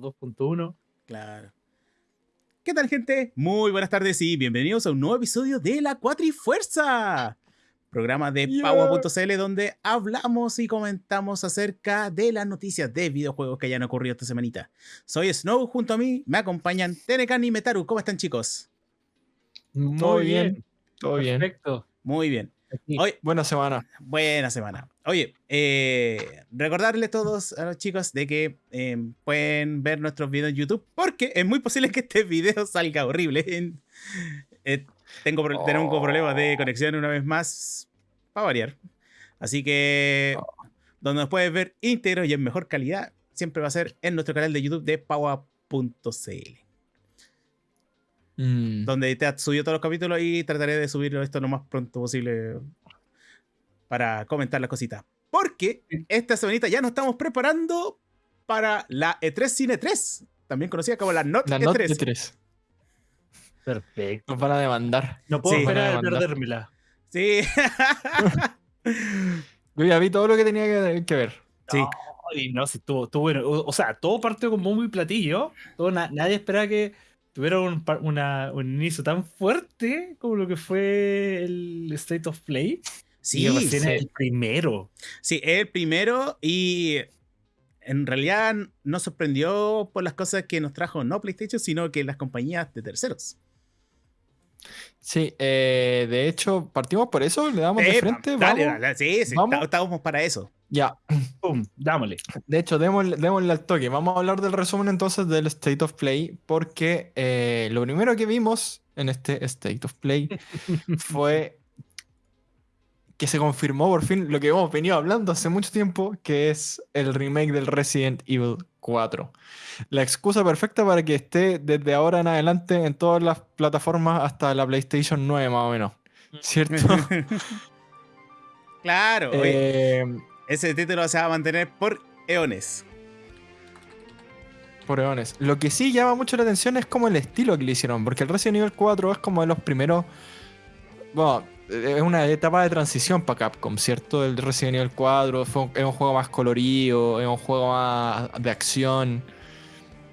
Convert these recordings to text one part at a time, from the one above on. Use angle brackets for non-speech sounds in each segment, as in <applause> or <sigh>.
4 2.2.1. Claro. ¿Qué tal, gente? Muy buenas tardes y bienvenidos a un nuevo episodio de La Cuatrifuerza, programa de Yeah. Power.cl donde hablamos y comentamos acerca de las noticias de videojuegos que hayan ocurrido esta semanita. Soy Snow, junto a mí me acompañan Tenecan y Metaru. ¿Cómo están, chicos? Muy bien. bien, todo bien. Perfecto. Muy bien. Hoy, Buena semana. Buena semana. Oye, eh, recordarles todos a los chicos de que eh, pueden ver nuestros videos en YouTube porque es muy posible que este video <laughs> salga horrible. Eh, tengo, Oh. problemas de conexión una vez más para variar. Así que donde nos puedes ver íntegro y en mejor calidad siempre va a ser en nuestro canal de YouTube de Paua.cl Mm. donde te ha subido todos los capítulos y trataré de subirlo esto lo más pronto posible para comentar las cositas. Porque esta semanita ya nos estamos preparando para la E3 Cine 3, también conocida como la Not La E3. nota de 3. Perfecto. Nos van a demandar. No puedo Sí. esperar a perdérmela. Sí. <laughs> Yo ya vi todo lo que tenía que, que ver. Sí. Ay, no, sí, estuvo, estuvo bueno. O, o sea, todo partió con bombo y platillo. Todo, na- nadie esperaba que tuviera un, una- un inicio tan fuerte como lo que fue el State of Play. Sí, sí. el primero. Sí, es el primero y en realidad no sorprendió por las cosas que nos trajo no PlayStation, sino que las compañías de terceros. Sí, eh, de hecho, partimos por eso, le damos de frente. dale, vamos. dale, sí, sí, ¿Vamos? está- estábamos para eso. Ya, <laughs> ¡Pum! Dámosle. de hecho, démosle, démosle al toque. Vamos a hablar del resumen entonces del State of Play, porque eh, lo primero que vimos en este State of Play <laughs> fue que se confirmó por fin lo que hemos venido hablando hace mucho tiempo, que es el remake del Resident Evil 4. La excusa perfecta para que esté desde ahora en adelante en todas las plataformas hasta la PlayStation 9 más o menos. ¿Cierto? <laughs> claro, Eh, ese título se va a mantener por eones. por eones. Lo que sí llama mucho la atención es como el estilo que le hicieron, porque el Resident Evil 4 es como de los primeros... Bueno, es una etapa de transición para Capcom, ¿cierto? El Resident Evil 4 fue un- es un juego más colorido, es un juego más de acción.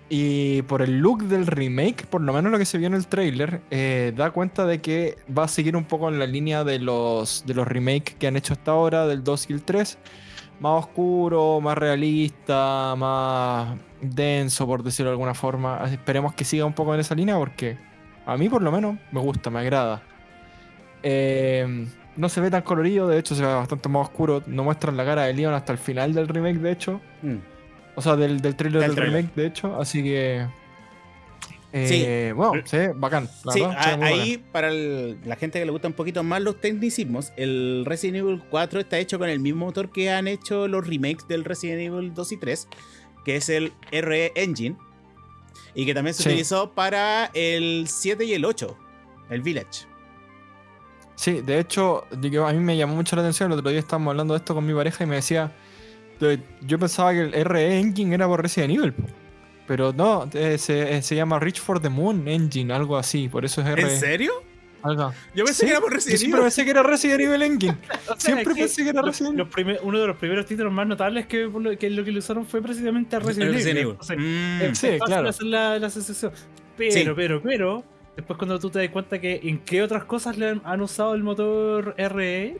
Y por el look del remake, por lo menos lo que se vio en el trailer, eh, da cuenta de que va a seguir un poco en la línea de los, de los remakes que han hecho hasta ahora, del 2 y el 3. Más oscuro, más realista, más denso, por decirlo de alguna forma. Esperemos que siga un poco en esa línea porque a mí por lo menos me gusta, me agrada. Eh, no se ve tan colorido, de hecho se ve bastante más oscuro. No muestran la cara de Leon hasta el final del remake, de hecho. Mm. O sea, del, del trailer Del remake, de hecho. Así que. eh, Bueno, se ve bacán. la Sí, verdad, se ve a- ahí para el- la gente que le gusta un poquito más los tecnicismos, el Resident Evil 4 está hecho con el mismo motor que han hecho los remakes del Resident Evil 2 y 3, que es el RE Engine, y que también se Sí. utilizó para el 7 y el 8, el Village. Sí, de hecho, digo, a mí me llamó mucho la atención. El otro día estábamos hablando de esto con mi pareja y me decía, "De- yo pensaba que el RE Engine era por Resident Evil, po". pero no, eh, se, eh, se llama Reach for the Moon Engine, algo así, por eso es ¿En RE. serio? algo. Yo pensé Sí, que era por Yo Resident siempre Evil. pensé que era Resident Evil Engine. <laughs> O sea, Siempre pensé que era los- Resident primer- uno de los primeros títulos más notables que, que lo que le usaron fue precisamente a Resident, Resident Evil. Evil. Entonces, Mm. Sí, claro. la, la. Pero, Sí. pero, pero, después cuando tú te das cuenta que en qué otras cosas le han, han usado el motor RE, es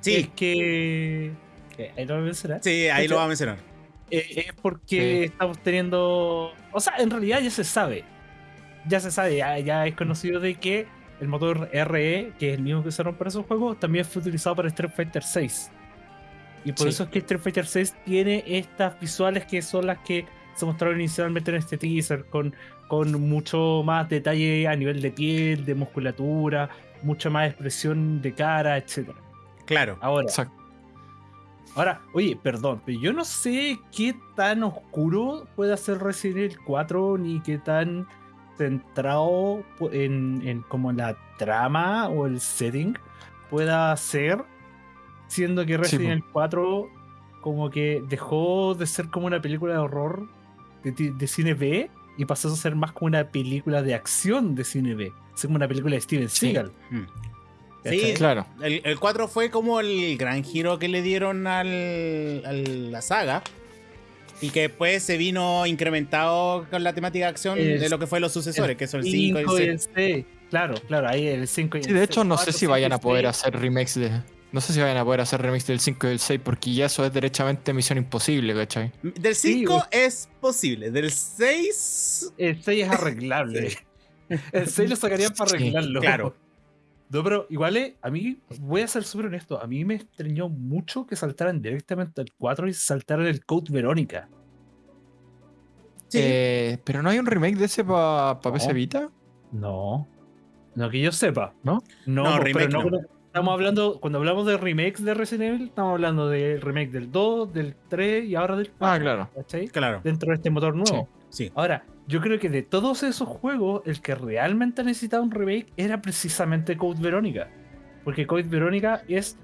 Sí, que... que ahí lo voy a mencionar. sí, ahí lo va a mencionar. Eh, es porque Sí. estamos teniendo. O sea, en realidad ya se sabe. Ya se sabe, ya, ya es conocido de que el motor RE, que es el mismo que usaron para esos juegos, también fue utilizado para Street Fighter 6. Y por Sí. eso es que Street Fighter 6 tiene estas visuales que son las que se mostraron inicialmente en este teaser, con, con mucho más detalle a nivel de piel, de musculatura, mucha más expresión de cara, etc. Claro. Ahora, Exacto. Ahora, oye, perdón, pero yo no sé qué tan oscuro puede hacer Resident Evil 4 ni qué tan centrado en, en como la trama o el setting pueda ser, siendo que Resident. Evil 4 como que dejó de ser como una película de horror de cine B y pasó a ser más como una película de acción de cine B, es como una película de Steven Sí. Seagal. Mm. Sí, Claro. El, el 4 fue como el gran giro que le dieron al, a la saga. Y que después se vino incrementado con la temática de acción El- de lo que fue los sucesores, que son el 5 y Cinco el y 6. el seis. Claro, claro, ahí el 5 y Sí, el de hecho, no sé si vayan a poder hacer remakes de. No sé si vayan a poder hacer remix del 5 y del 6, porque ya eso es derechamente misión imposible, ¿cachai? Del Sí, 5 güey. es posible, del 6. El 6 es <laughs> arreglable. El 6 lo sacarían para Sí, arreglarlo. claro. No, pero igual eh, a mí, voy a ser súper honesto, a mí me extrañó mucho que saltaran directamente al 4 y saltaran el Code Verónica. Sí. Eh, pero no hay un remake de ese para No. PC Vita. No. No que yo sepa. ¿No? No, No, remake pero no, no. Estamos hablando, cuando hablamos de remakes de Resident Evil, estamos hablando del remake del 2, del 3 y ahora del 4. Ah, claro. ¿cachai? Claro, Dentro de este motor nuevo. sí. Ahora, yo creo que de todos esos juegos, el que realmente necesitaba un remake era precisamente Code Verónica. Porque Code Verónica es,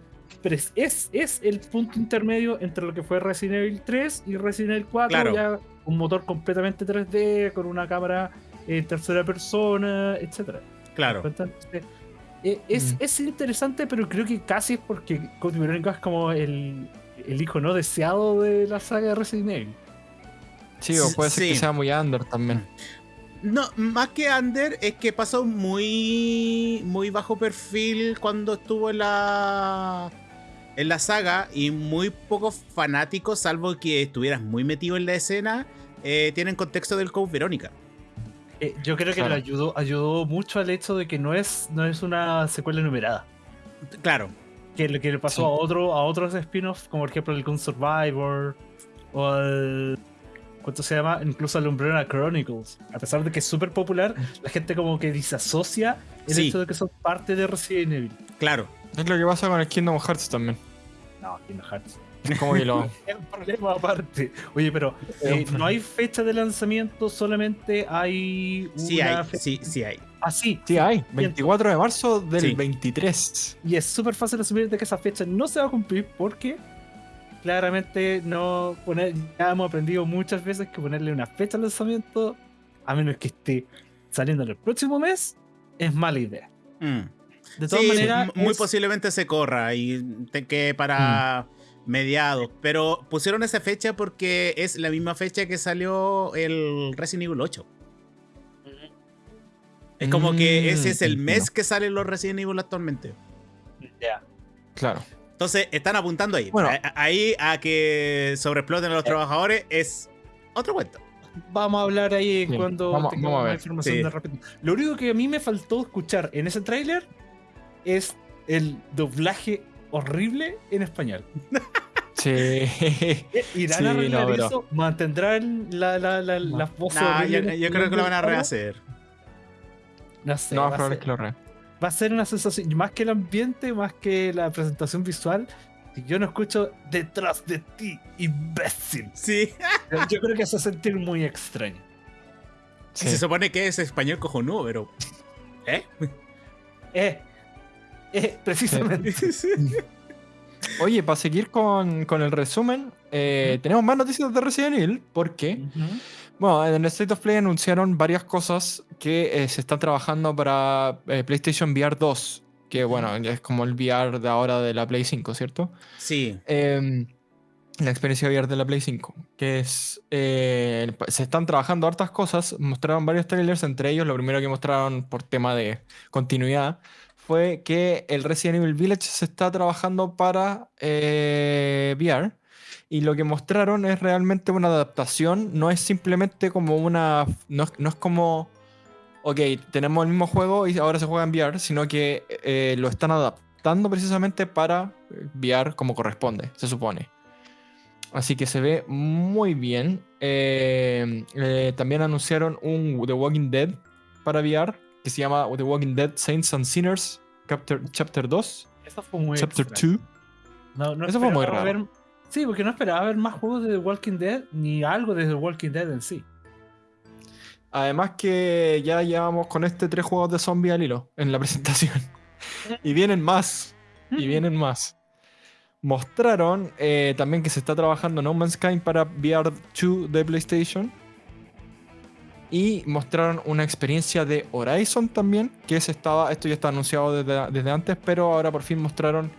es, es el punto intermedio entre lo que fue Resident Evil 3 y Resident Evil 4. Claro. Ya un motor completamente 3D, con una cámara en tercera persona, etcétera. Claro. Entonces, eh, es, Mm. es interesante, pero creo que casi es porque Code Verónica es como el, el hijo no deseado de la saga de Resident Evil. Sí, o puede ser Sí. que sea muy under también. No, más que Under, es que pasó muy, muy bajo perfil cuando estuvo en la, en la saga y muy pocos fanáticos, salvo que estuvieras muy metido en la escena, eh, tienen contexto del Code Verónica. Eh, yo creo que Claro. le ayudó, ayudó mucho al hecho de que no es, no es una secuela numerada. Claro, Que lo que le pasó Sí. a otro, a otros spin-offs, como por ejemplo el Gun Survivor, o al. ¿Cuánto se llama? Incluso al Umbrella Chronicles. A pesar de que es súper popular, <laughs> la gente como que disasocia el Sí. hecho de que son parte de Resident Evil. claro. Es lo que pasa con el Kingdom Hearts también. No, Kingdom Hearts. Es como que lo. <laughs> Es un problema aparte. Oye, pero eh, no hay fecha de lanzamiento, solamente hay una Sí hay, fe- sí, sí hay. Ah, sí, Sí, hay. 24 de marzo del Sí. 23. Y es súper fácil asumir de que esa fecha no se va a cumplir porque claramente no poner, ya hemos aprendido muchas veces que ponerle una fecha al lanzamiento, a menos que esté saliendo en el próximo mes, es mala idea. Mm. De todas Sí, maneras, muy es- posiblemente se corra y te quede para mediados. Pero pusieron esa fecha porque es la misma fecha que salió el Resident Evil 8. Es como que ese es el Mm, mes que salen los Resident Evil actualmente. Ya. Claro. Entonces, están apuntando ahí. Bueno. A- a- ahí a que sobreexploten a los Eh. trabajadores es otro cuento. Vamos a hablar ahí Sí, cuando vamos- tengamos vamos a más información Sí. de repente. Lo único que a mí me faltó escuchar en ese tráiler es el doblaje horrible en español. Sí. <laughs> ¿Irán Sí, a arreglar no, pero- eso? ¿Mantendrán la, la, la, No. las voces Nah, yo, creo que lo van a rehacer. No sé. no, va, es a ser, que lo re. va a ser una sensación, más que el ambiente, más que la presentación visual. Si yo no escucho detrás de ti, imbécil. Sí. <laughs> Yo creo que se va a sentir muy extraño. Sí. Se supone que es español cojonudo, pero. ¿Eh? Eh, eh, precisamente. <laughs> Oye, para seguir con, con el resumen, eh, tenemos más noticias de Resident Evil porque, bueno, en el State of Play anunciaron varias cosas que eh, se están trabajando para eh, PlayStation VR 2, que bueno, es como el VR de ahora de la Play 5, ¿cierto? Sí. Em, la experiencia VR de la Play 5, que es... se están trabajando hartas cosas, mostraron varios trailers, entre ellos lo primero que mostraron por tema de continuidad fue que el Resident Evil Village se está trabajando para eh, VR y lo que mostraron es realmente una adaptación, no es simplemente como una... No es, como... Ok, tenemos el mismo juego y ahora se juega en VR, sino que eh, lo están adaptando precisamente para VR como corresponde, se supone. Así que se ve muy bien. Eh, también anunciaron un The Walking Dead para VR que se llama The Walking Dead Saints and Sinners Chapter, chapter 2, Eso fue muy Chapter extraño. 2. No, no Eso fue muy raro. ver- sí, porque no esperaba ver más juegos de The Walking Dead ni algo de The Walking Dead en sí. Además que ya llevamos con este tres juegos de zombie al hilo en la <laughs> presentación. y vienen más. Y vienen más. Mostraron eh, también que se está trabajando No Man's Sky para VR 2 de PlayStation. Y mostraron una experiencia de Horizon también, que se estaba, esto ya está anunciado desde, desde antes, pero ahora por fin mostraron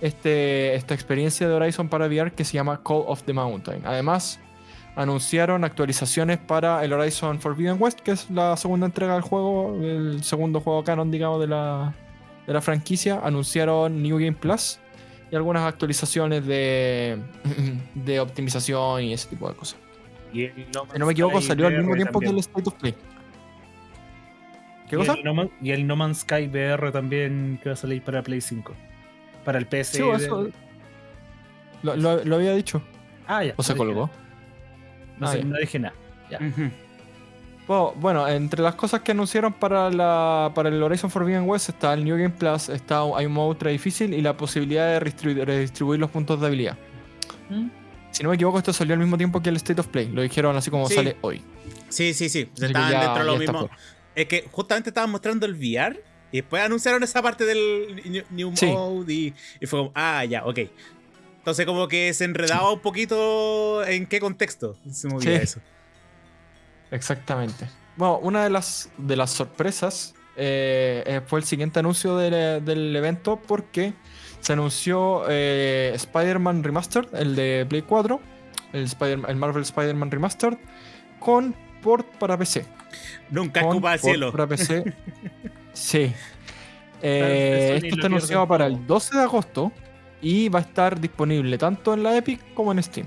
este, esta experiencia de Horizon para VR que se llama Call of the Mountain. Además, anunciaron actualizaciones para el Horizon Forbidden West, que es la segunda entrega del juego, el segundo juego canon, digamos, de la, de la franquicia. Anunciaron New Game Plus y algunas actualizaciones de, <clears throat> de optimización y ese tipo de cosas. Y el No Si no me equivoco, salió al mismo tiempo que el. State of Play. ¿Qué Y cosa? el No Man- y el No Man's Sky VR también que va a salir para Play 5. Para el PC. Sí, eso- Lo, lo- lo había dicho. Ah, ya. ¿O se colgó? No, Ah, sé, no dije nada. Ya. Bueno, bueno, entre las cosas que anunciaron para, la, para el Horizon Forbidden West está el New Game Plus, está, hay un modo ultra difícil y la posibilidad de redistribuir, redistribuir los puntos de habilidad. ¿Mm? Si no me equivoco, esto salió al mismo tiempo que el State of Play. Lo dijeron así como Sí. sale hoy. Sí, sí, sí. Estaban ya- dentro de lo mismo. fuera. Es que justamente estaban mostrando el VR y después anunciaron esa parte del New, Sí. Mode y, y fue como, ah, ya, ok. Entonces como que se enredaba un poquito en qué contexto se movía Sí. eso. Exactamente. Bueno, una de las, de las sorpresas eh, eh, fue el siguiente anuncio del, del evento porque se anunció eh, Spider-Man Remastered, el de Play 4, el, Spider- el Marvel Spider-Man Remastered, con port para PC. Nunca Con escupa al port cielo. Para PC. <laughs> sí. Eh, esto está anunciado para el 12 de agosto y va a estar disponible tanto en la Epic como en Steam.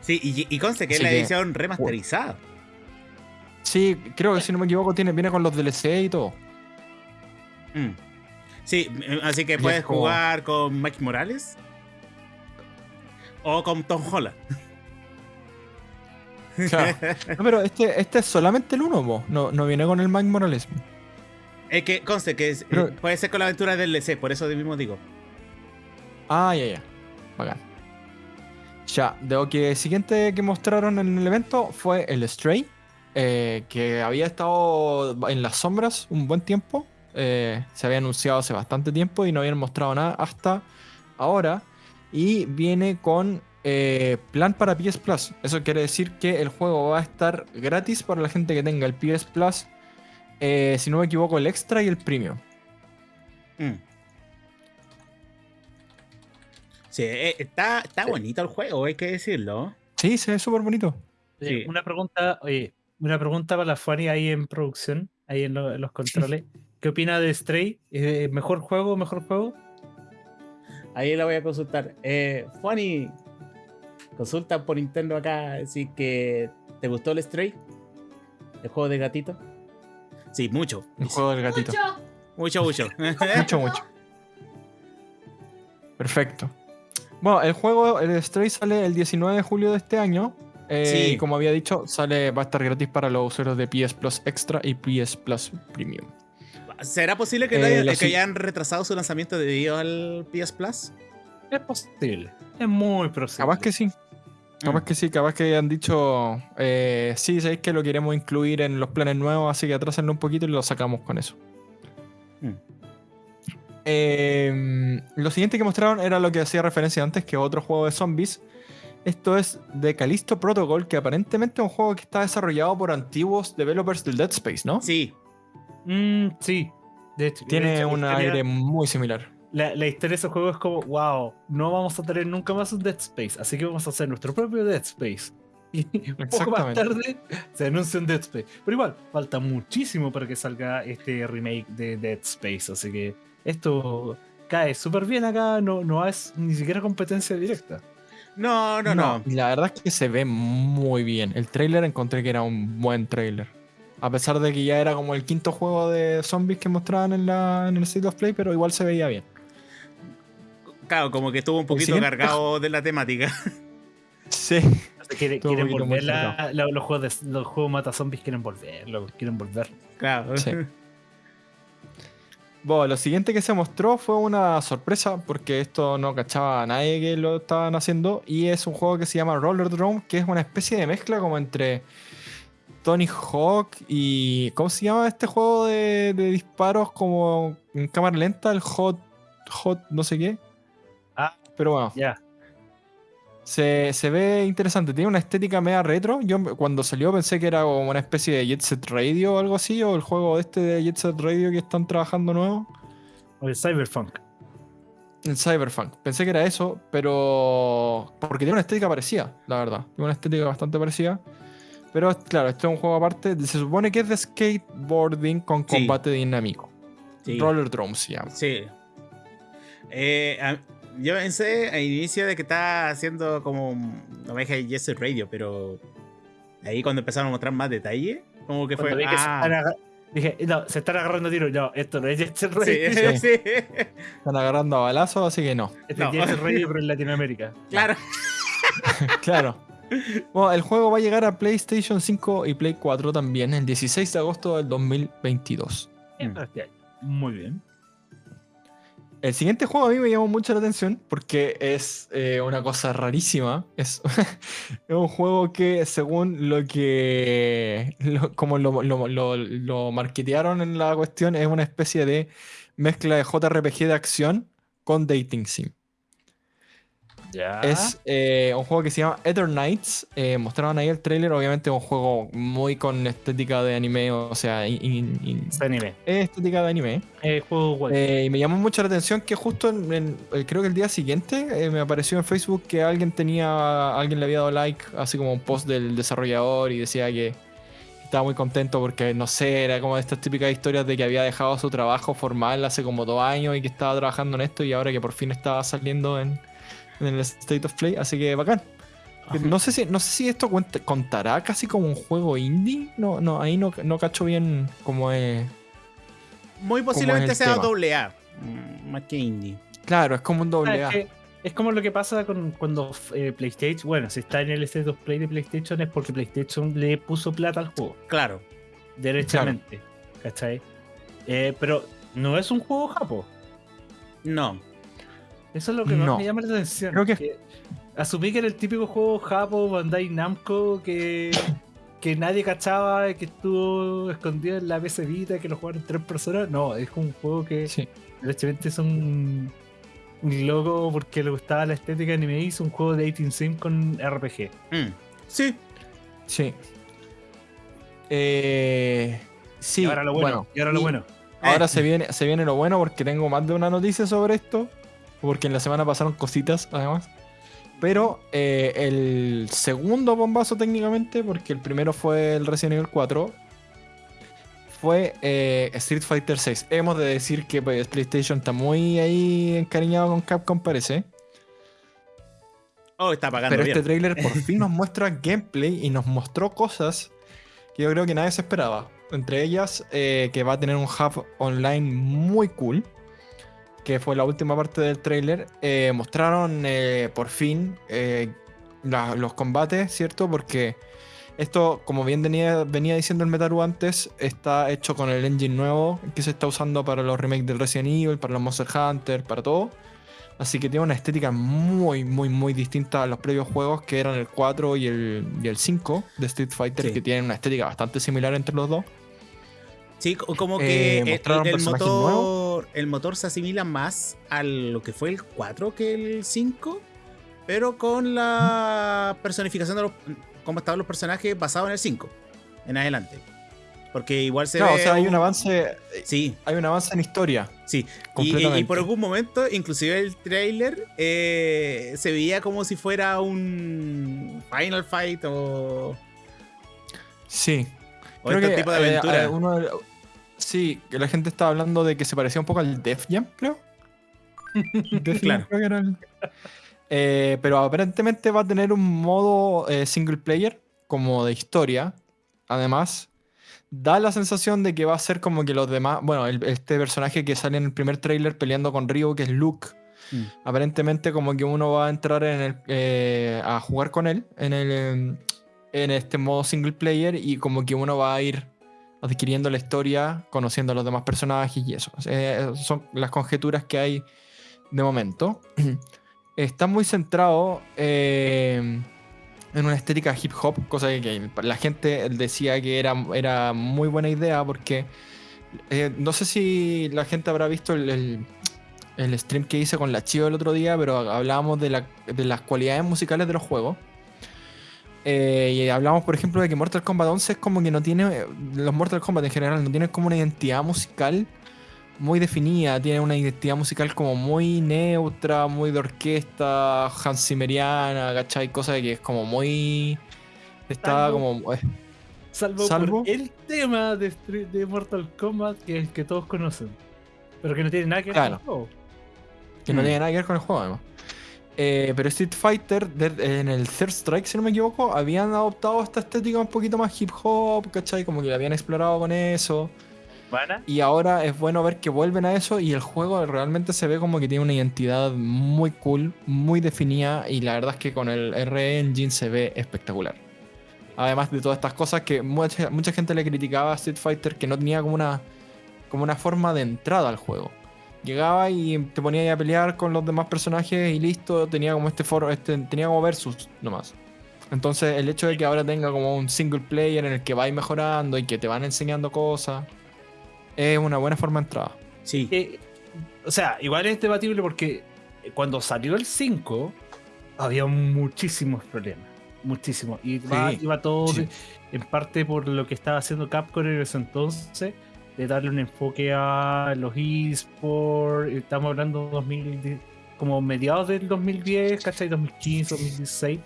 Sí, y, y conste que es la que- edición remasterizada. Sí, creo que si no me equivoco tiene, viene con los DLC y todo. Mm. Sí, mm, así que puedes como- jugar con Mike Morales o con Tom Holland. Claro. <laughs> No, pero este, este es solamente el 1, no, no viene con el Mike Morales. Es que conste que es- Pero- eh, puede ser con la aventura del DLC, por eso mismo digo. Ah, ya, ya. Bacán. Ya, de lo que siguiente que mostraron en el evento fue el Stray, eh, que había estado en las sombras un buen tiempo. Eh, se había anunciado hace bastante tiempo y no habían mostrado nada hasta ahora. Y viene con eh, plan para PS Plus. Eso quiere decir que el juego va a estar gratis para la gente que tenga el PS Plus. eh, si no me equivoco, el extra y el premium. Mm. Sí, está, está bonito el juego, hay que decirlo. Sí, se ve súper bonito. Oye, Sí. Una pregunta, oye, una pregunta para la Fanny ahí en producción, ahí en, lo- en los controles. <laughs> ¿Qué opina de Stray? Eh, ¿Mejor juego, mejor juego? Ahí la voy a consultar. Eh, Funny, consulta por Nintendo acá, así que ¿te gustó el Stray? ¿El juego de gatito? Sí, mucho. El juego del gatito. Mucho, mucho. Mucho, <laughs> <laughs> mucho. Perfecto. Bueno, el juego, el Stray sale el 19 de julio de este año. Eh, Sí. y como había dicho, sale, va a estar gratis para los usuarios de PS Plus Extra y PS Plus Premium. ¿Será posible que, Eh, no hayan, que retrasado su lanzamiento debido al PS Plus? Es posible. Es muy posible. Capaz que sí. Capaz que sí, capaz que han dicho, eh, sí, sabéis que lo queremos incluir en los planes nuevos, así que atrásenlo un poquito y lo sacamos con eso. Mm. Eh, lo siguiente que mostraron era lo que hacía referencia antes, que otro juego de zombies. Esto es de Callisto Protocol, que aparentemente es un juego que está desarrollado por antiguos developers del Dead Space, ¿no? Sí, Mm, sí. De hecho, de Tiene hecho, un historia- aire muy similar. La, la historia de ese juego es como, wow, no vamos a tener nunca más un Dead Space, así que vamos a hacer nuestro propio Dead Space. <laughs> Y poco más tarde se anuncia un Dead Space. Pero igual, falta muchísimo para que salga este remake de Dead Space, así que esto cae súper bien acá, no, no es ni siquiera competencia directa. no, no, no. y la verdad es que se ve muy bien. El trailer encontré que era un buen trailer. A pesar de que ya era como el quinto juego de zombies que mostraban en, la, en el State of Play, pero igual se veía bien. Claro, como que estuvo un poquito cargado de la temática. Sí. Quieren volver muy la- la- los juegos de, los juegos mata zombies quieren volver, lo- quieren volver. Claro. Sí. <laughs> Bueno, lo siguiente que se mostró fue una sorpresa, porque esto no cachaba a nadie que lo estaban haciendo, y es un juego que se llama Roller Drone, que es una especie de mezcla como entre Tony Hawk y... ¿Cómo se llama este juego de, de disparos como en cámara lenta? El Hot... Hot no sé qué. Ah. Pero bueno, Ya. se, se ve interesante, tiene una estética media retro. Yo cuando salió pensé que era como una especie de Jet Set Radio o algo así, o el juego este de Jet Set Radio que están trabajando nuevo. O el Cyberpunk. El Cyberpunk. Pensé que era eso, pero. Porque tiene una estética parecida, la verdad. Tiene una estética bastante parecida. Pero claro, este es un juego aparte. Se supone que es de skateboarding con Sí. combate dinámico. Sí. Roller Drums se llama. Sí. Eh, a- yo pensé al inicio de que estaba haciendo como una oveja de Jesse Radio, pero ahí cuando empezaron a mostrar más detalle, como que Cuando fue. vi que se ah, Dije, no, se están agarrando tiros. No, esto no es Jet Set sí, Radio. <laughs> sí. Están agarrando a balazos, así que no. Este No. es Set Radio, pero en Latinoamérica. claro. <laughs> claro. Bueno, el juego va a llegar a PlayStation 5 y Play 4 también el 16 de agosto del 2022. Bien, este. Muy bien. El siguiente juego a mí me llamó mucho la atención porque es eh, una cosa rarísima. Es, <laughs> es un juego que según lo que... lo- como lo, lo, lo- lo marketearon en la cuestión, es una especie de mezcla de JRPG de acción con Dating Sim. Es eh, un juego que se llama Ether Knights. eh, mostraron ahí el trailer. Obviamente es un juego muy con estética de anime. O sea, in- in- in- Este anime. es estética de anime. Eh, juego. Eh, y me llamó mucho la atención que justo en, en- eh, creo que el día siguiente eh, me apareció en Facebook que alguien tenía, alguien le había dado like, así como un post del desarrollador y decía que estaba muy contento porque no sé, era como de estas típicas historias de que había dejado su trabajo formal hace como dos años y que estaba trabajando en esto y ahora que por fin estaba saliendo en, en el State of Play, así que bacán. No sé si, no sé si esto cuenta- contará casi como un juego indie. No, no, ahí no, no cacho bien cómo es. Muy posiblemente sea tema? doble A, mm, más que indie. Claro, es como un Ah, doble A. es, que es como lo que pasa con cuando eh, PlayStation, bueno, si está en el State of Play de PlayStation es porque PlayStation le puso plata al juego, Claro. derechamente. ¿Cachai? Eh, pero no es un juego japo. No. Eso es lo que más No. me llama la atención. Creo que- asumí que era el típico juego japo Bandai Namco que, que nadie cachaba, que estuvo escondido en la PC Vita, que lo jugaron tres personas. No, es un juego que Sí. derechamente es un, un loco porque le gustaba la estética anime y hizo un juego de 18 sim con RPG. Mm. Sí. Sí. Eh, sí. y ahora lo bueno. bueno, y ahora lo y bueno. ahora Eh. se viene, se viene lo bueno porque tengo más de una noticia sobre esto. Porque en la semana pasaron cositas, además. Pero eh, el segundo bombazo técnicamente, porque el primero fue el Resident Evil 4, fue eh, Street Fighter 6. Hemos de decir que pues, PlayStation está muy ahí encariñado con Capcom, parece. Oh, está pagando Pero bien. este tráiler por <laughs> fin nos muestra gameplay y nos mostró cosas que yo creo que nadie se esperaba. Entre ellas, eh, que va a tener un hub online muy cool. Que fue la última parte del tráiler. Eh, mostraron eh, por fin eh, la- los combates, ¿cierto? Porque esto, como bien venía, venía diciendo el Metaru antes, está hecho con el engine nuevo que se está usando para los remakes del Resident Evil, para los Monster Hunter, para todo. Así que tiene una estética muy, muy, muy distinta a los previos juegos que eran el 4 y el, y el 5 de Street Fighter, Sí. que tienen una estética bastante similar entre los dos. Sí, co- como Eh, que el- mostraron el, personajes motor, el motor se asimila más a lo que fue el 4 que el 5, pero con la personificación de los, cómo estaban los personajes basado en el 5 en adelante. Porque igual se Claro, o ve sea, hay un- un avance, Sí, hay un avance en historia. sí. Y- Y, Completamente. y por algún momento, inclusive el trailer eh, se veía como si fuera un Final Fight o, Sí. o este tipo de eh, aventura. eh, uno sí, que la gente estaba hablando de que se parecía un poco al Def Jam, creo. <laughs> Def Jam Claro. creo que era el- Eh, pero aparentemente va a tener un modo eh, single player, como de historia. Además, da la sensación de que va a ser como que los demás. Bueno, el- este personaje que sale en el primer tráiler peleando con Ryo, que es Luke. Mm. Aparentemente, como que uno va a entrar en el, eh, a jugar con él en, el, en este modo single player y como que uno va a ir adquiriendo la historia, conociendo a los demás personajes y eso. Eh, son las conjeturas que hay de momento. <clears throat> Está muy centrado eh, en una estética hip hop, cosa que, la gente decía que era, muy buena idea porque eh, no sé si la gente habrá visto el, stream que hice con la Chio el otro día, pero hablábamos de, de las cualidades musicales de los juegos. Eh, y hablamos, por ejemplo, de que Mortal Kombat 11 es como que no tiene. Los Mortal Kombat en general no tienen como una identidad musical muy definida, tiene una identidad musical como muy neutra, muy de orquesta, Hans Zimmeriana, ¿cachai? Cosa de que es como muy... Está Salvo- como... eh, Salvo, Salvo- por el tema de, de Mortal Kombat, que es el que todos conocen. Pero que no tiene nada que ver Claro. con el juego. que no Mm. tiene nada que ver con el juego además. Eh, pero Street Fighter, de- en el Third Strike, si no me equivoco, habían adoptado esta estética un poquito más hip hop, ¿cachai? Como que la habían explorado con eso. ¿Van Y ahora es bueno ver que vuelven a eso y el juego realmente se ve como que tiene una identidad muy cool, muy definida y la verdad es que con el RE Engine se ve espectacular. Además de todas estas cosas que mucha, mucha gente le criticaba a Street Fighter que no tenía como una, como una forma de entrada al juego. Llegaba y te ponía ahí a pelear con los demás personajes y listo, tenía como este foro, este, tenía como versus nomás. Entonces el hecho de que ahora tenga como un single player en el que vais mejorando y que te van enseñando cosas, es una buena forma de entrada. Sí. Que, o sea, igual es debatible porque cuando salió el 5 había muchísimos problemas. Muchísimos. Y Sí, iba todo sí. en parte por lo que estaba haciendo Capcom en ese entonces, de darle un enfoque a los esports. Estamos hablando de 2010, como mediados del 2010, ¿cachai? 2015, 2016.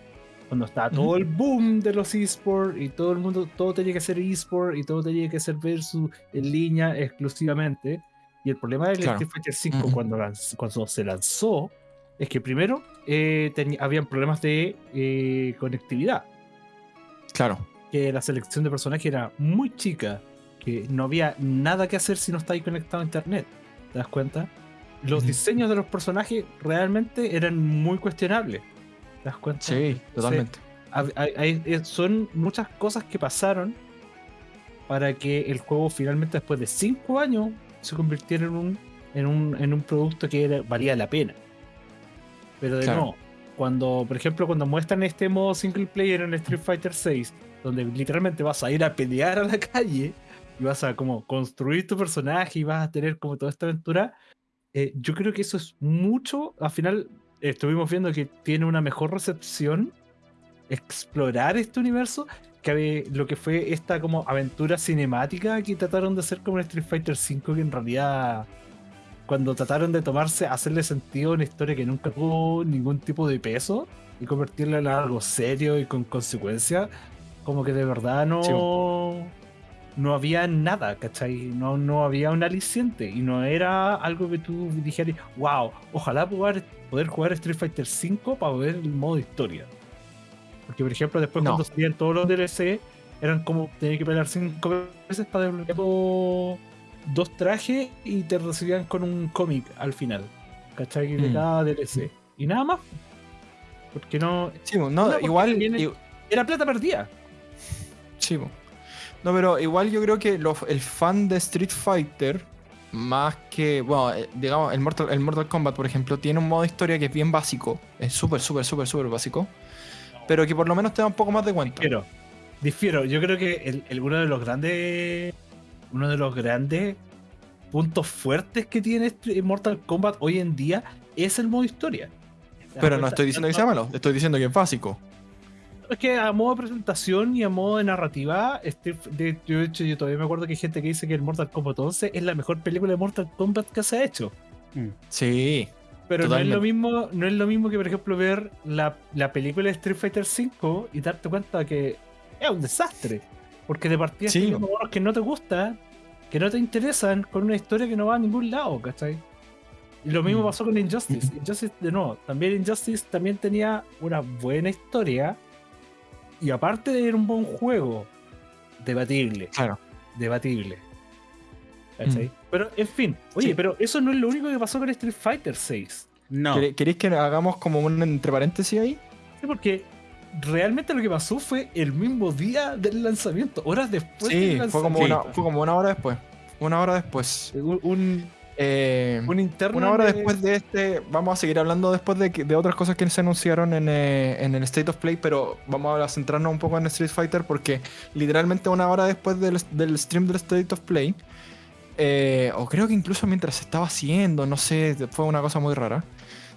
Cuando estaba todo el boom de los esports y todo el mundo, todo tenía que ser esport y todo tenía que ser versus en línea exclusivamente. Y el problema del Claro. Street Fighter 5 Ujú. cuando, lanz- cuando se lanzó es que primero eh, habían problemas de eh, conectividad, Claro. que la selección de personajes era muy chica, que no había nada que hacer si no estáis conectado a internet. ¿Te das cuenta? Los diseños de los personajes realmente eran muy cuestionables. ¿Te das cuenta? Sí, totalmente. Hay- hay- eh, son muchas cosas que pasaron para que el juego finalmente después de 5 años se convirtiera en un, en un, en un producto que era- valía la pena. Pero de Claro. nuevo, cuando, por ejemplo, cuando muestran este modo single player en Street Fighter 6, donde literalmente vas a ir a pelear a la calle y vas a como construir tu personaje y vas a tener como toda esta aventura, eh, yo creo que eso es mucho, al final estuvimos viendo que tiene una mejor recepción explorar este universo que lo que fue esta como aventura cinemática que trataron de hacer como en Street Fighter V que en realidad cuando trataron de tomarse hacerle sentido a una historia que nunca tuvo ningún tipo de peso y convertirla en algo serio y con consecuencias como que de verdad no no había nada, ¿cachai? No, no había un aliciente y no era algo que tú dijeras, wow, ojalá poder, poder jugar Street Fighter V para ver el modo historia. Porque, por ejemplo, después No. cuando salían todos los DLC, eran como tener que pelear cinco veces para desbloquear dos- dos trajes y te recibían con un cómic al final, ¿cachai? De Mm. cada DLC. Y nada más. Porque no. Sí, no, No, porque igual. Era plata perdida. Sí. No, pero igual yo creo que el fan de Street Fighter, más que, bueno, eh, digamos, el Mortal, el Mortal Kombat, por ejemplo, tiene un modo de historia que es bien básico, es súper, súper, súper, súper básico, pero que por lo menos te da un poco más de cuenta. Difiero. Difiero. Yo creo que el, el- uno de los grandes. Uno de los grandes puntos fuertes que tiene este Mortal Kombat hoy en día es el modo historia. ¿Te das Pero no estoy diciendo que sea malo, estoy diciendo que es básico. Es que a modo de presentación y a modo de narrativa, este, de, yo, de hecho, yo todavía me acuerdo que hay gente que dice que el Mortal Kombat 11 es la mejor película de Mortal Kombat que se ha hecho. Mm. Sí, Pero no es lo mismo, no es lo mismo que, por ejemplo, ver la, la película de Street Fighter V y darte cuenta que es un desastre. Porque de partida Sí. que no te gustan, que no te interesan, con una historia que no va a ningún lado, ¿cachai? Y lo mismo Mm. pasó con Injustice. Injustice, de nuevo, también Injustice también tenía una buena historia. Y aparte de ser un buen juego, debatible, claro. debatible. Mm. Pero, en fin, oye, Sí. pero eso no es lo único que pasó con Street Fighter 6. No. ¿Quere- ¿Queréis que hagamos como un entre paréntesis ahí? Sí, porque realmente lo que pasó fue el mismo día del lanzamiento, horas después Sí, del fue como, lanzamiento. una, fue como una hora después. Una hora después. Un, un, Eh, un. Una hora de- después de este, vamos a seguir hablando después de otras cosas que se anunciaron en, eh, en el State of Play, pero vamos a centrarnos un poco en Street Fighter porque literalmente una hora después del, del stream del State of Play, eh, o creo que incluso mientras se estaba haciendo, no sé, fue una cosa muy rara,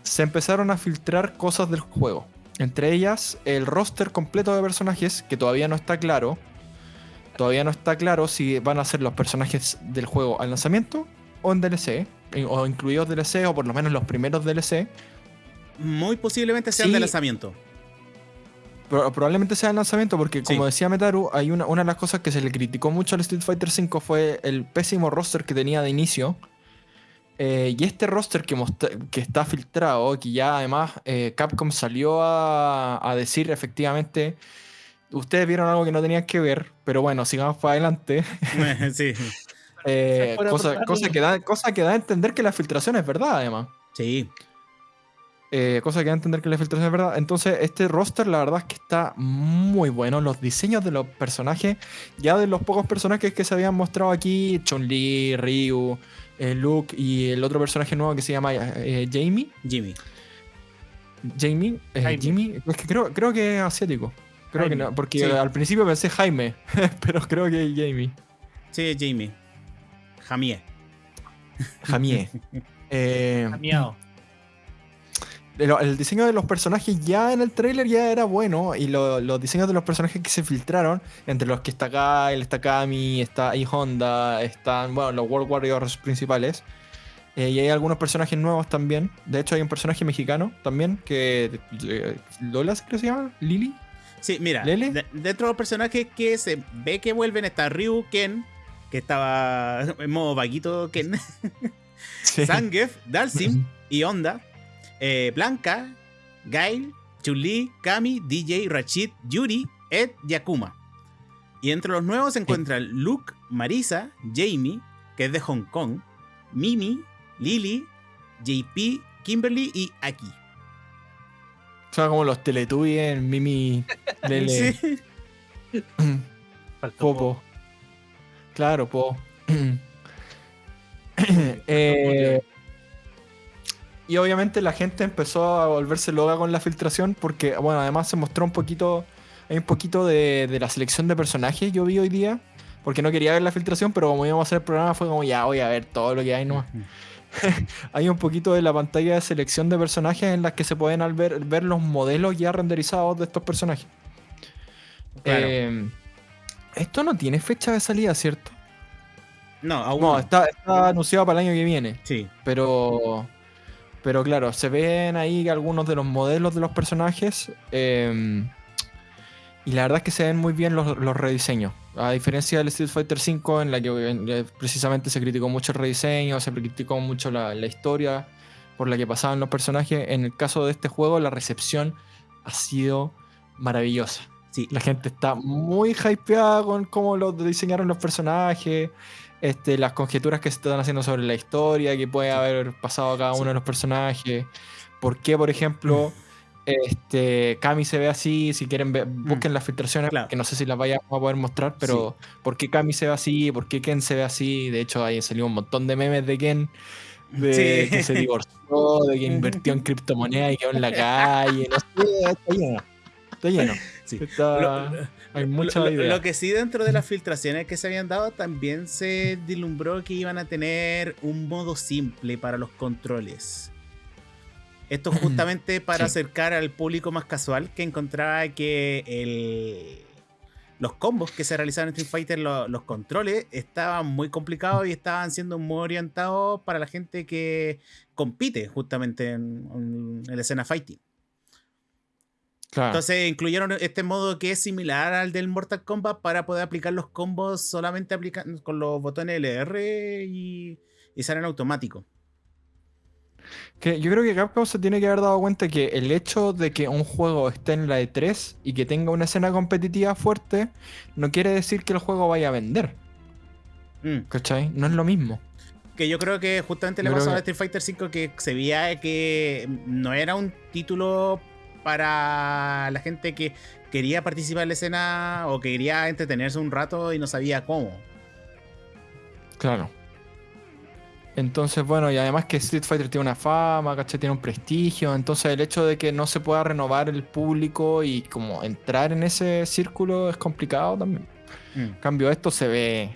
se empezaron a filtrar cosas del juego. Entre ellas, el roster completo de personajes, que todavía no está claro. Todavía no está claro si van a ser los personajes del juego al lanzamiento o en DLC, eh, o incluidos DLC, o por lo menos los primeros DLC. Muy posiblemente sean Sí. de lanzamiento. Pro- probablemente sea el lanzamiento, porque como Sí. decía Metaru, hay una, una de las cosas que se le criticó mucho al Street Fighter V fue el pésimo roster que tenía de inicio. Eh, y este roster que, que está filtrado, que ya además eh, Capcom salió a, a decir efectivamente, ustedes vieron algo que no tenían que ver, pero bueno, sigamos para adelante. <laughs> sí. Eh, cosa, que da, cosa que da a entender que la filtración es verdad, además. Sí. Eh, cosa que da a entender que la filtración es verdad. Entonces, este roster, la verdad es que está muy bueno. Los diseños de los personajes, ya de los pocos personajes que se habían mostrado aquí: Chun-Li, Ryu, eh, Luke y el otro personaje nuevo que se llama eh, Jamie. Jimmy. Jamie, eh, Jaime. Jimmy, es que creo, creo que es asiático. Creo Jaime. que no, porque Sí. al principio pensé Jaime, <laughs> pero creo que es Jamie. Sí, Jamie. Jamie. Jamie. <laughs> Eh, el, el diseño de los personajes ya en el trailer ya era bueno y lo- los diseños de los personajes que se filtraron, entre los que está Kyle, está Kami, está I Honda, están bueno, los World Warriors principales. eh, y hay algunos personajes nuevos también. De hecho, hay un personaje mexicano también que. eh, ¿Lola creo que se llama? ¿Lily? Sí, mira, ¿Lele? de- dentro de los personajes que se ve que vuelven está Ryu Ken, que estaba en modo vaguito Ken, <laughs> Sí. Zangief, Dalsim y Honda, eh, Blanca, Gail, Chun-Li, Kami, DJ, Rachid, Yuri, Ed y Akuma. Y entre los nuevos se encuentran Luke, Marisa, Jamie, que es de Hong Kong, Mimi, Lily, JP, Kimberly y Aki. Son como los Teletubbies en Mimi <laughs> Lele. Sí. <clears throat> Faltó Popo. Claro, Po. <clears throat> <clears throat> Eh, y obviamente la gente empezó a volverse loca con la filtración porque, bueno, además se mostró un poquito, hay un poquito de, de la selección de personajes yo vi hoy día, porque no quería ver la filtración, pero como íbamos a hacer el programa fue como, ya voy a ver todo lo que hay nomás. <laughs> Hay un poquito de la pantalla de selección de personajes en las que se pueden al ver, ver los modelos ya renderizados de estos personajes. Claro. Eh, esto no tiene fecha de salida, ¿cierto? No, aún No, está, está anunciado para el año que viene. Sí. Pero. Pero claro, se ven ahí algunos de los modelos de los personajes. eh, y la verdad es que se ven muy bien los, los rediseños. A diferencia del Street Fighter V, en la que precisamente se criticó mucho el rediseño, se criticó mucho la, la historia por la que pasaban los personajes. En el caso de este juego, la recepción ha sido maravillosa. Sí. La gente está muy hypeada con cómo lo diseñaron los personajes, este, las conjeturas que se están haciendo sobre la historia, que puede haber pasado a cada Sí. uno de los personajes. ¿Por qué, por ejemplo, este, Kami se ve así? Si quieren, ver- busquen las filtraciones, Mm. Claro. que no sé si las vayamos a poder mostrar, pero ¿por qué Kami se ve así? ¿Por qué Ken se ve así? De hecho, ahí salió un montón de memes de Ken. De Sí. que se divorció, de que invirtió en <laughs> criptomonedas y quedó en la calle. No sé, está lleno. Está lleno. Sí. Está- Lo- hay mucha Lo, idea. lo que sí dentro de las filtraciones que se habían dado también se dilumbró que iban a tener un modo simple para los controles. Esto <clears throat> justamente para Sí. acercar al público más casual que encontraba que el- los combos que se realizaban en Street Fighter, lo- los controles, estaban muy complicados y estaban siendo muy orientados para la gente que compite justamente en, en la escena fighting. Claro. Entonces incluyeron este modo que es similar al del Mortal Kombat para poder aplicar los combos solamente aplicando con los botones LR y, y salen automático. Que yo creo que Capcom se tiene que haber dado cuenta que el hecho de que un juego esté en la E3 y que tenga una escena competitiva fuerte no quiere decir que el juego vaya a vender. Mm. ¿Cachai? No es lo mismo. Que yo creo que justamente le pasó a que- Street Fighter V que se veía que no era un título para la gente que quería participar en la escena o que quería entretenerse un rato y no sabía cómo. Claro. Entonces, bueno, y además que Street Fighter tiene una fama, ¿cachai? Tiene un prestigio. Entonces, el hecho de que no se pueda renovar el público y como entrar en ese círculo es complicado también. Mm. En cambio, esto se ve.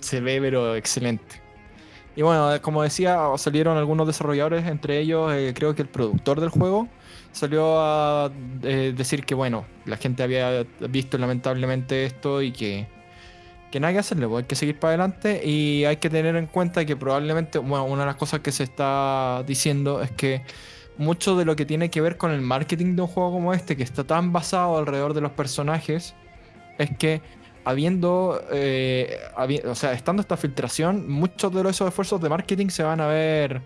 Se ve, pero excelente. Y bueno, como decía, salieron algunos desarrolladores, entre ellos, eh, creo que el productor del juego salió a eh, decir que, bueno, la gente había visto lamentablemente esto y que que nada que hacerle, pues hay que seguir para adelante y hay que tener en cuenta que probablemente, bueno, una de las cosas que se está diciendo es que mucho de lo que tiene que ver con el marketing de un juego como este, que está tan basado alrededor de los personajes, es que habiendo, eh, o sea, estando esta filtración, muchos de esos esfuerzos de marketing se van a ver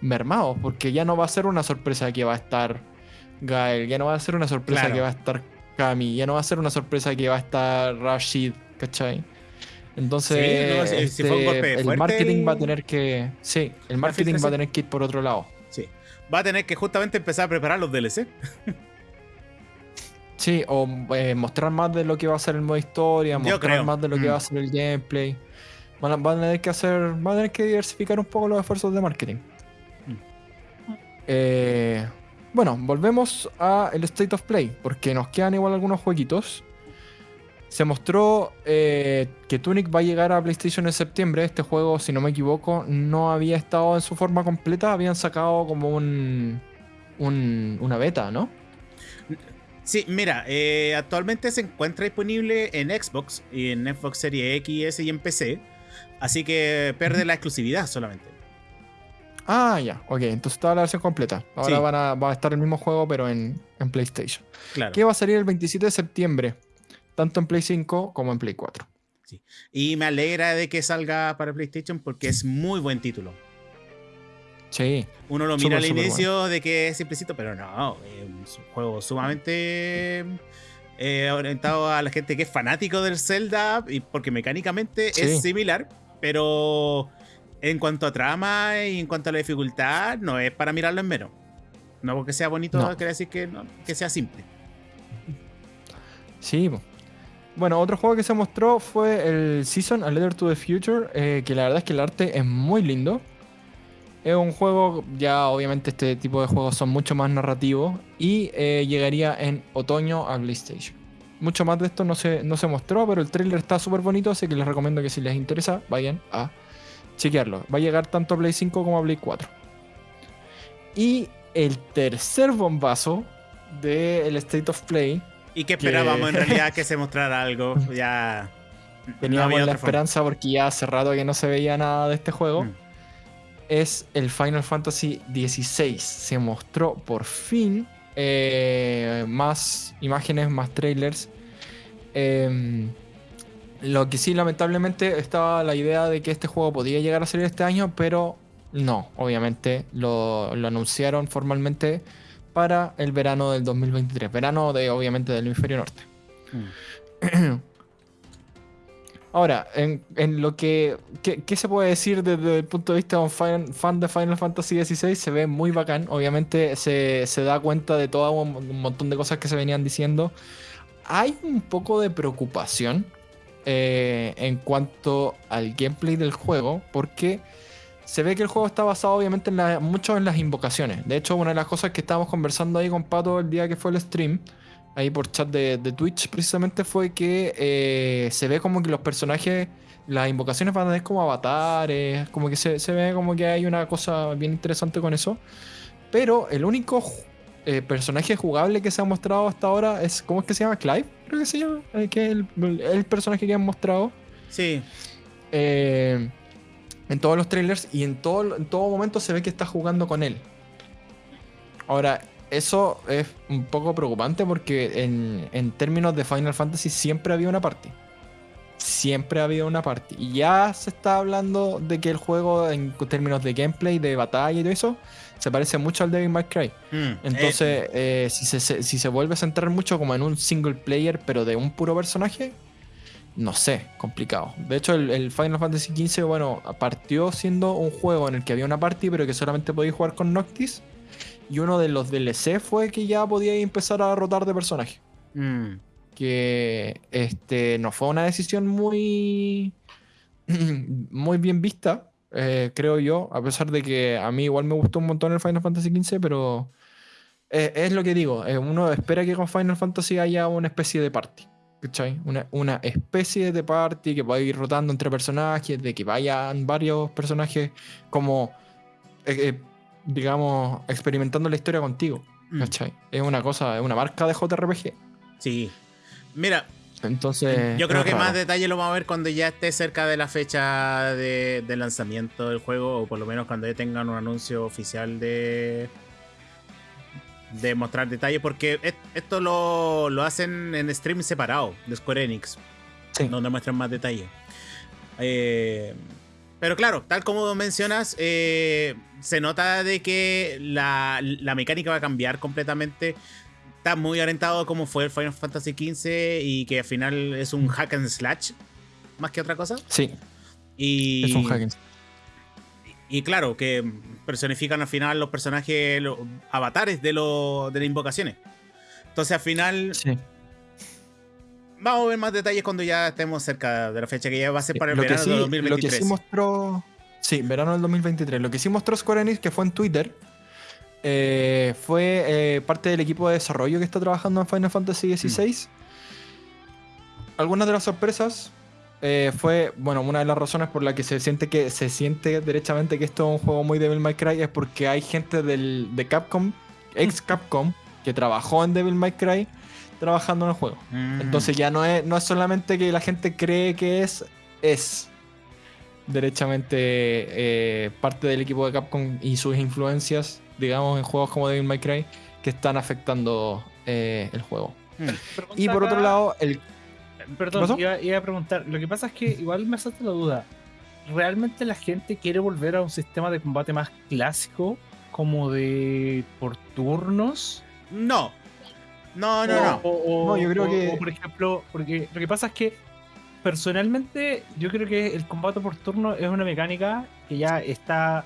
mermados, porque ya no va a ser una sorpresa que va a estar Gael, ya no va a ser una sorpresa Claro. que va a estar Kami, ya no va a ser una sorpresa que va a estar Rashid, ¿cachai? Entonces, Sí, no, si- si fue un este, golpe el fuerte marketing va a tener que, sí, el marketing va a tener que ir por otro lado. Sí. Va a tener que justamente empezar a preparar los DLC. <laughs> Sí, o eh, mostrar más de lo que va a ser el modo historia, Yo mostrar creo. más de lo que Mm. va a ser el gameplay. Van a, van a tener que hacer, van a tener que diversificar un poco los esfuerzos de marketing. Mm. Eh, bueno, volvemos a el State of Play, porque nos quedan igual algunos jueguitos. Se mostró eh, que Tunic va a llegar a PlayStation en septiembre. Este juego, si no me equivoco, no había estado en su forma completa. Habían sacado como un, un- una beta, ¿no? Sí, mira, eh, actualmente se encuentra disponible en Xbox y en Xbox Series X, S y en PC. Así que pierde la exclusividad solamente. Ah, ya, ok, entonces estaba la versión completa. Ahora Sí. van a, va a estar el mismo juego, pero en, en PlayStation. Claro. Que va a salir el 27 de septiembre, tanto en Play 5 como en Play 4. Y me alegra de que salga para PlayStation porque es muy buen título. Sí, Uno lo mira al inicio de que es simplecito, pero no, es un juego sumamente eh, orientado a la gente que es fanático del Zelda, y porque mecánicamente Sí. es similar, pero en cuanto a trama y en cuanto a la dificultad, no es para mirarlo en menos. No porque sea bonito, No. quiere decir que, no- que sea simple. sí. Bueno, otro juego que se mostró fue el Season A Letter to the Future, eh, que la verdad es que el arte es muy lindo. Es un juego, ya obviamente este tipo de juegos son mucho más narrativos y eh, llegaría en otoño a PlayStation. Mucho más de esto no se, no se mostró, pero el trailer está súper bonito, así que les recomiendo que si les interesa vayan a chequearlo. Va a llegar tanto a Play 5 como a Play 4. Y el tercer bombazo del State of Play, Y que Que- esperábamos en realidad que <laughs> se mostrara algo. Ya. teníamos la forma. esperanza porque ya hace rato que no se veía nada de este juego. Mm. es el Final Fantasy XVI. Se mostró por fin eh, más imágenes, más trailers. Em, lo que sí, lamentablemente, estaba la idea de que este juego podía llegar a salir este año, pero no, obviamente lo, lo anunciaron formalmente para el verano del 2023. Verano de, obviamente, del hemisferio norte. Mm. Ahora, en, en lo que. ¿qué, qué se puede decir desde el punto de vista de un fan, fan de Final Fantasy XVI? Se ve muy bacán. Obviamente se, se da cuenta de todo un, un montón de cosas que se venían diciendo. Hay un poco de preocupación eh, en cuanto al gameplay del juego, porque se ve que el juego está basado obviamente en mucho en las invocaciones. De hecho, una de las cosas que estábamos conversando ahí con Pato el día que fue el stream, ahí por chat de, Twitch, precisamente fue que eh, se ve como que los personajes, las invocaciones van a tener como avatares, como que se, ve como que hay una cosa bien interesante con eso. Pero el único eh, personaje jugable que se ha mostrado hasta ahora es, ¿cómo es que se llama? Clive, creo que se llama, eh, que es el, el personaje que han mostrado Sí. eh, en todos los trailers y en todo, en todo momento se ve que está jugando con él. Ahora, eso es un poco preocupante porque en, en términos de Final Fantasy siempre había una party. Siempre ha habido una party. Y ya se está hablando de que el juego, en términos de gameplay, de batalla y todo eso, se parece mucho al Devil May Cry. Mm. Entonces, eh, si, se, se- si se vuelve a centrar mucho como en un single player, pero de un puro personaje, no sé, complicado. De hecho, el, el Final Fantasy XV, bueno, partió siendo un juego en el que había una party, pero que solamente podías jugar con Noctis. Y uno de los DLC fue que ya podías empezar a rotar de personaje. Mm. Que este, no fue una decisión muy, <clears throat> muy bien vista, eh, creo yo, a pesar de que a mí igual me gustó un montón el Final Fantasy XV, pero eh, es lo que digo, eh, uno espera que con Final Fantasy haya una especie de party. ¿Cachai? Una, una especie de party que vaya ir rotando entre personajes, de que vayan varios personajes como, eh, eh, digamos, experimentando la historia contigo. Mm. ¿Cachai? Es una cosa, es una marca de JRPG. Sí. Mira, Entonces. Yo creo que más detalle lo vamos a ver cuando ya esté cerca de la fecha de, de lanzamiento del juego, o por lo menos cuando ya tengan un anuncio oficial de de mostrar detalles, porque et- esto lo, lo hacen en stream separado de Square Enix, Sí. donde muestran más detalles. Eh, pero claro, tal como mencionas, eh, se nota de que la, la mecánica va a cambiar completamente. Está muy orientado como fue el Final Fantasy XV y que al final es un hack and slash más que otra cosa. Sí, Y, es un hacking. y claro, que personifican al final los personajes, los avatares de, lo- de las invocaciones. Entonces al final Sí. vamos a ver más detalles cuando ya estemos cerca de la fecha que ya va a ser para el lo, verano sí, de lo que 2023. sí mostró. Sí, verano del 2023. Lo que sí mostró Square Enix, que fue en Twitter, eh, fue eh, parte del equipo de desarrollo que está trabajando en Final Fantasy XVI. Algunas de las sorpresas eh, fue, bueno, una de las razones por la que se siente que se siente derechamente que esto es un juego muy Devil May Cry es porque hay gente del, de Capcom, ex Capcom, que trabajó en Devil May Cry trabajando en el juego. Mm. Entonces ya no es, no es solamente que la gente cree que es, es derechamente eh, parte del equipo de Capcom y sus influencias, digamos, en juegos como Devil May Cry, que están afectando eh, el juego. Mm. Y por otro lado, el... Perdón, iba, iba a preguntar. Lo que pasa es que igual me salta la duda. ¿Realmente la gente quiere volver a un sistema de combate más clásico? Como de por turnos. No. No, no, O- no. o- o- No, yo creo o- que- o, por ejemplo, porque lo que pasa es que personalmente yo creo que el combate por turno es una mecánica que ya está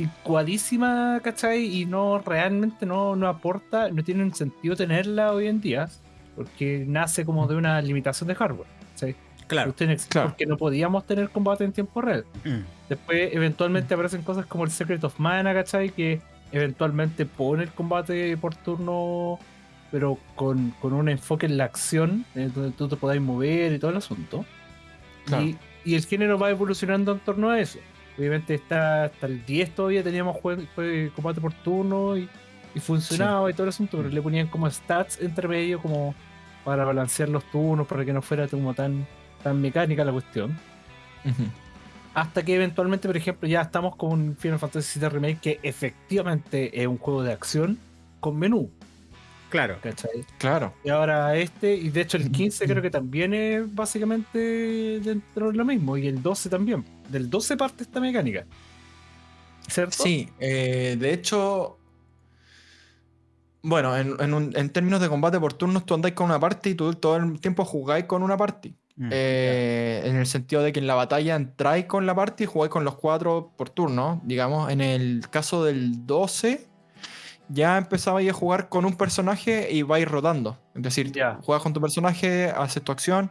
anticuadísima, ¿cachai? Y no realmente no, no aporta, no tiene un sentido tenerla hoy en día, porque nace como de una limitación de hardware, ¿cachai? Claro. Porque no podíamos tener combate en tiempo real. Mm. Después, eventualmente aparecen cosas como el Secret of Mana, ¿cachai? Que eventualmente pone el combate por turno, pero con, con un enfoque en la acción, eh, donde tú te podáis mover y todo el asunto. Claro. Y, y el género va evolucionando en torno a eso. Obviamente, está, hasta el 10 todavía teníamos jue- jue- combate por turno y, y funcionaba y todo el asunto, pero le ponían como stats entre medio, como para balancear los turnos, para que no fuera como tan, tan mecánica la cuestión. Hasta que eventualmente, por ejemplo, ya estamos con Final Fantasy VII Remake, que efectivamente es un juego de acción con menú, Claro. ¿cachai? Claro. Y ahora este, y de hecho el 15 creo que también es básicamente dentro de lo mismo, y el 12 también. Del 12 parte esta mecánica. ¿Cierto? Sí, eh, de hecho, bueno, en, en un- en términos de combate por turnos, tú andáis con una party y tú todo el tiempo jugáis con una party. Mm. Eh, en el sentido de que en la batalla entráis con la party y jugáis con los cuatro por turno. Digamos, en el caso del 12, ya empezabais a jugar con un personaje y vais rotando. Es decir, Ya. juegas con tu personaje, haces tu acción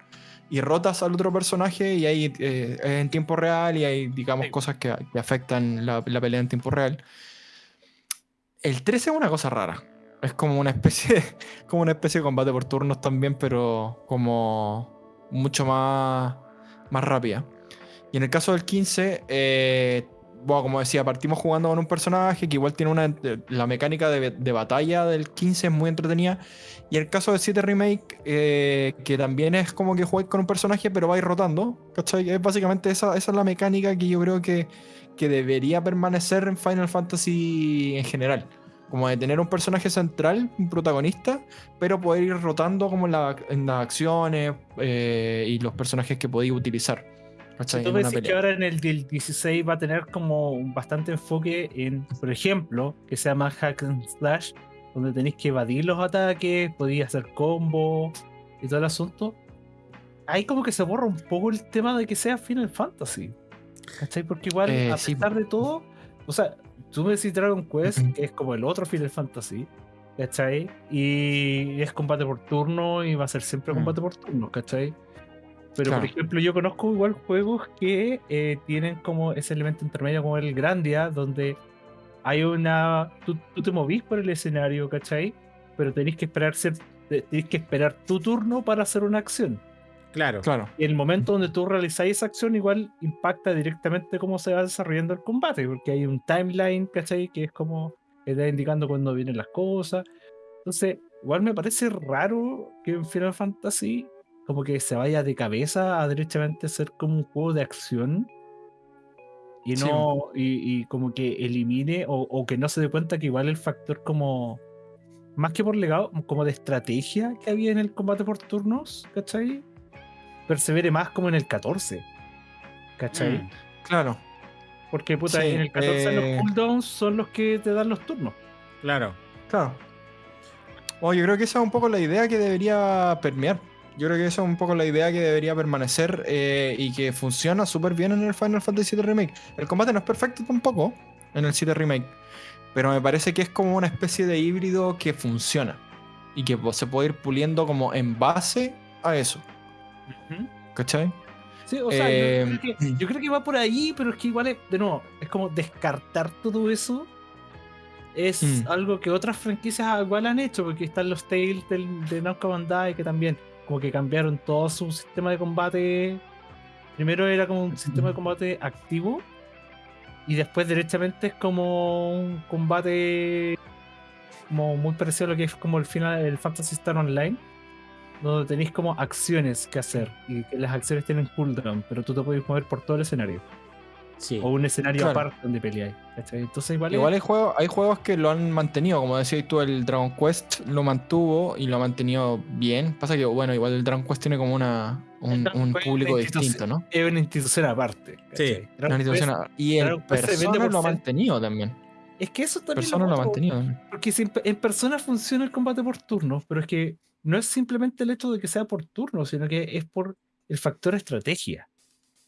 y rotas al otro personaje y ahí eh, es en tiempo real y hay, digamos, Sí. cosas que, que afectan la, la pelea en tiempo real. El 13 es una cosa rara. Es como una especie, <laughs> como una especie de combate por turnos también, pero como mucho más, más rápida. Y en el caso del 15, eh, bueno, como decía, partimos jugando con un personaje que igual tiene una. eh, La mecánica de, de batalla del 15 es muy entretenida. Y el caso del 7 Remake, eh, que también es como que jugáis con un personaje, pero vais rotando. ¿Cachai? Es básicamente esa, esa es la mecánica que yo creo que, que debería permanecer en Final Fantasy en general. Como de tener un personaje central, un protagonista, pero poder ir rotando como en, la- en las acciones eh, y los personajes que podéis utilizar. ¿Cachai? Tú decís que ahora en el del 16 va a tener como bastante enfoque en, por ejemplo, que sea más hack and slash, donde tenéis que evadir los ataques, podéis hacer combos y todo el asunto. Ahí como que se borra un poco el tema de que sea Final Fantasy. ¿Cachai? Porque igual, Eh, a sí, pesar de todo, o sea, tú me decís Dragon Quest, Ujú. que es como el otro Final Fantasy, ¿cachai? Y es combate por turno y va a ser siempre Mm. combate por turno, ¿cachai? Pero Claro. por ejemplo, yo conozco igual juegos que eh, tienen como ese elemento intermedio como el Grandia, donde hay una. Tú, tú te movís por el escenario, ¿cachai? Pero tenés que esperar ser, tenés que esperar tu turno para hacer una acción. Claro. Claro. Y el momento donde tú realizáis esa acción, igual impacta directamente cómo se va desarrollando el combate, porque hay un timeline, ¿cachai? Que es como está indicando cuándo vienen las cosas. Entonces, igual me parece raro que en Final Fantasy como que se vaya de cabeza a derechamente ser como un juego de acción y Sí. no y, y como que elimine o, o que no se dé cuenta que igual el factor como más que por legado como de estrategia que había en el combate por turnos ¿cachai? persevere más como en el 14 ¿cachai? Mm, Claro. porque puta Sí, en el 14 eh, los cooldowns son los que te dan los turnos claro. Claro. Bueno, yo creo que esa es un poco la idea que debería permear. Yo creo que esa es un poco la idea que debería permanecer eh, y que funciona súper bien en el Final Fantasy VII Remake. El combate no es perfecto tampoco en el 7 Remake, pero me parece que es como una especie de híbrido que funciona y que se puede ir puliendo como en base a eso. ¿Cachai? Sí, o sea, yo- Eh, yo, creo que, yo creo que va por ahí, pero es que igual es, de nuevo, es como descartar todo eso. Es Mm. algo que otras franquicias igual han hecho, porque están los Tales del, de Namco Bandai que también como que cambiaron todo su sistema de combate. Primero era como un sistema de combate activo y después derechamente es como un combate como muy parecido a lo que es como el final del Fantasy Star Online donde tenéis como acciones que hacer y que las acciones tienen cooldown, pero tú te puedes mover por todo el escenario Sí. o un escenario Claro. aparte donde peleáis. ¿cachai? Entonces igual, hay juegos, hay juegos que lo han mantenido, como decías tú, el Dragon Quest lo mantuvo y lo ha mantenido bien. Pasa que, bueno, igual el Dragon Quest tiene como una, un, público distinto, ¿no? es una institución aparte. ¿cachai? Sí. Dragon Una institución- Quest- y el Dragon Persona lo ha mantenido también. es que eso también Persona lo ha mantenido también. Porque si en, en persona funciona el combate por turnos, pero es que no es simplemente el hecho de que sea por turno, sino que es por el factor estrategia.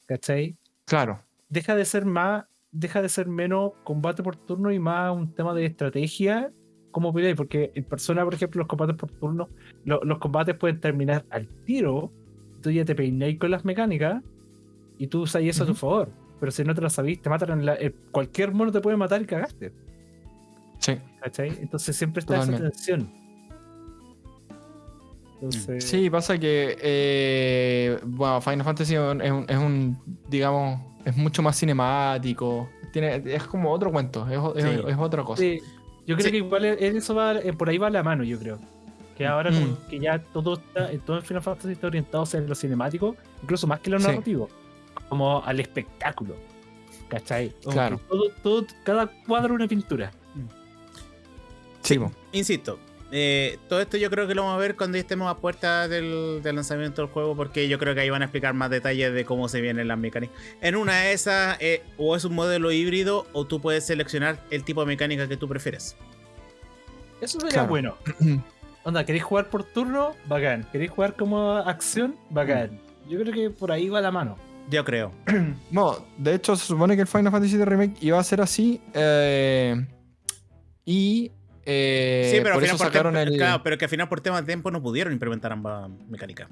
¿Cachai? Claro. Deja de ser más, deja de ser menos combate por turno y más un tema de estrategia como peleáis, porque en persona, por ejemplo, los combates por turno, lo- los combates pueden terminar al tiro, tú ya te peináis con las mecánicas y tú usas eso a tu favor. Pero si no te lo sabéis, te matan en la, eh, cualquier mono te puede matar y cagaste. Sí. ¿Cachai? Entonces siempre está Totalmente. esa tensión. Entonces, Sí, pasa que, eh, bueno, Final Fantasy un- es un, digamos, es mucho más cinemático. Tiene, es como otro cuento, es, es- otra cosa. Sí, yo creo Sí. que igual eso va, eh, por ahí va la mano, yo creo. Que ahora como Mm. que ya todo está, eh, todo en Final Fantasy está orientado hacia lo cinemático, incluso más que lo Sí. narrativo, como al espectáculo. ¿Cachai? Como Claro. que todo, todo, cada cuadro una pintura. Sí. Insisto, eh, todo esto yo creo que lo vamos a ver cuando estemos a puerta del, del lanzamiento del juego, porque yo creo que ahí van a explicar más detalles de cómo se vienen las mecánicas. En una de esas, eh, o es un modelo híbrido, o tú puedes seleccionar el tipo de mecánica que tú prefieres. Eso sería Claro. bueno. <clears throat> Onda, ¿queréis jugar por turno? Bacán. ¿Queréis jugar como acción? Bacán. Yo creo que por ahí va la mano. Yo creo. <clears throat> No, de hecho se supone que el Final Fantasy VII Remake iba a ser así. eh, y eh, sí, pero, por al final por sacaron tiempo- el. claro, pero que al final por tema de tiempo no pudieron implementar ambas mecánicas.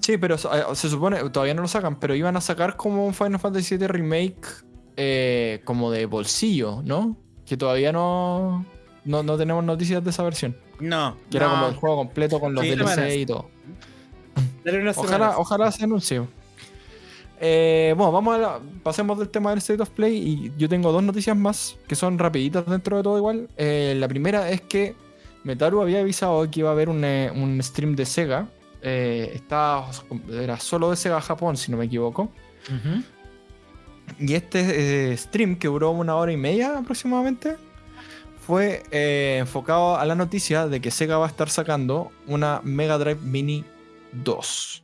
Sí, pero eh, se supone, todavía no lo sacan, pero iban a sacar como un Final Fantasy VII Remake eh, como de bolsillo, ¿no? Que todavía no, no, no tenemos noticias de esa versión. No, Que era como el juego completo con los Sí, DLC y todo. Ojalá, ojalá se anuncie. Eh, bueno, vamos a la- pasemos del tema del State of Play y yo tengo dos noticias más que son rapiditas dentro de todo igual. Eh, la primera es que Metaru había avisado que iba a haber un, eh, un stream de Sega. Eh, estaba- era solo de Sega Japón, si no me equivoco. Y este stream, que duró una hora y media aproximadamente, fue enfocado a la noticia de que Sega va a estar sacando una Mega Drive Mini 2.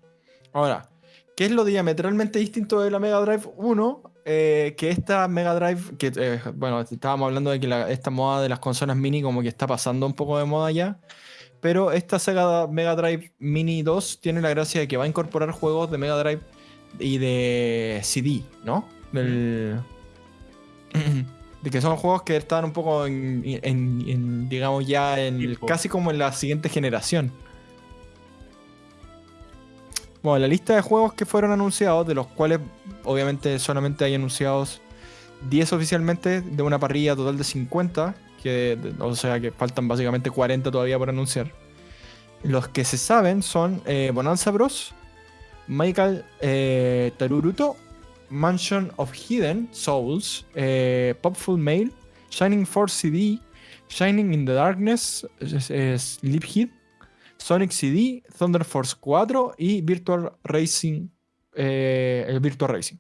Ahora, ¿qué es lo diametralmente distinto de la Mega Drive 1? Eh, que esta Mega Drive, que eh, bueno, estábamos hablando de que la- esta moda de las consolas mini como que está pasando un poco de moda ya. Pero esta Sega Mega Drive Mini 2 tiene la gracia de que va a incorporar juegos de Mega Drive y de CD, ¿no? Del, <clears throat> de que son juegos que están un poco en, en- en, digamos ya en casi como en la siguiente generación. Bueno, la lista de juegos que fueron anunciados, de los cuales obviamente solamente hay anunciados 10 oficialmente, de una parrilla total de 50, que, o sea que faltan básicamente 40 todavía por anunciar. Los que se saben son eh, Bonanza Bros, Michael eh, Taruruto, Mansion of Hidden Souls, eh, Popful Mail, Shining Force CD, Shining in the Darkness, es- es Sleep Hit, Sonic CD, Thunder Force 4 y Virtual Racing. eh, el Virtual Racing.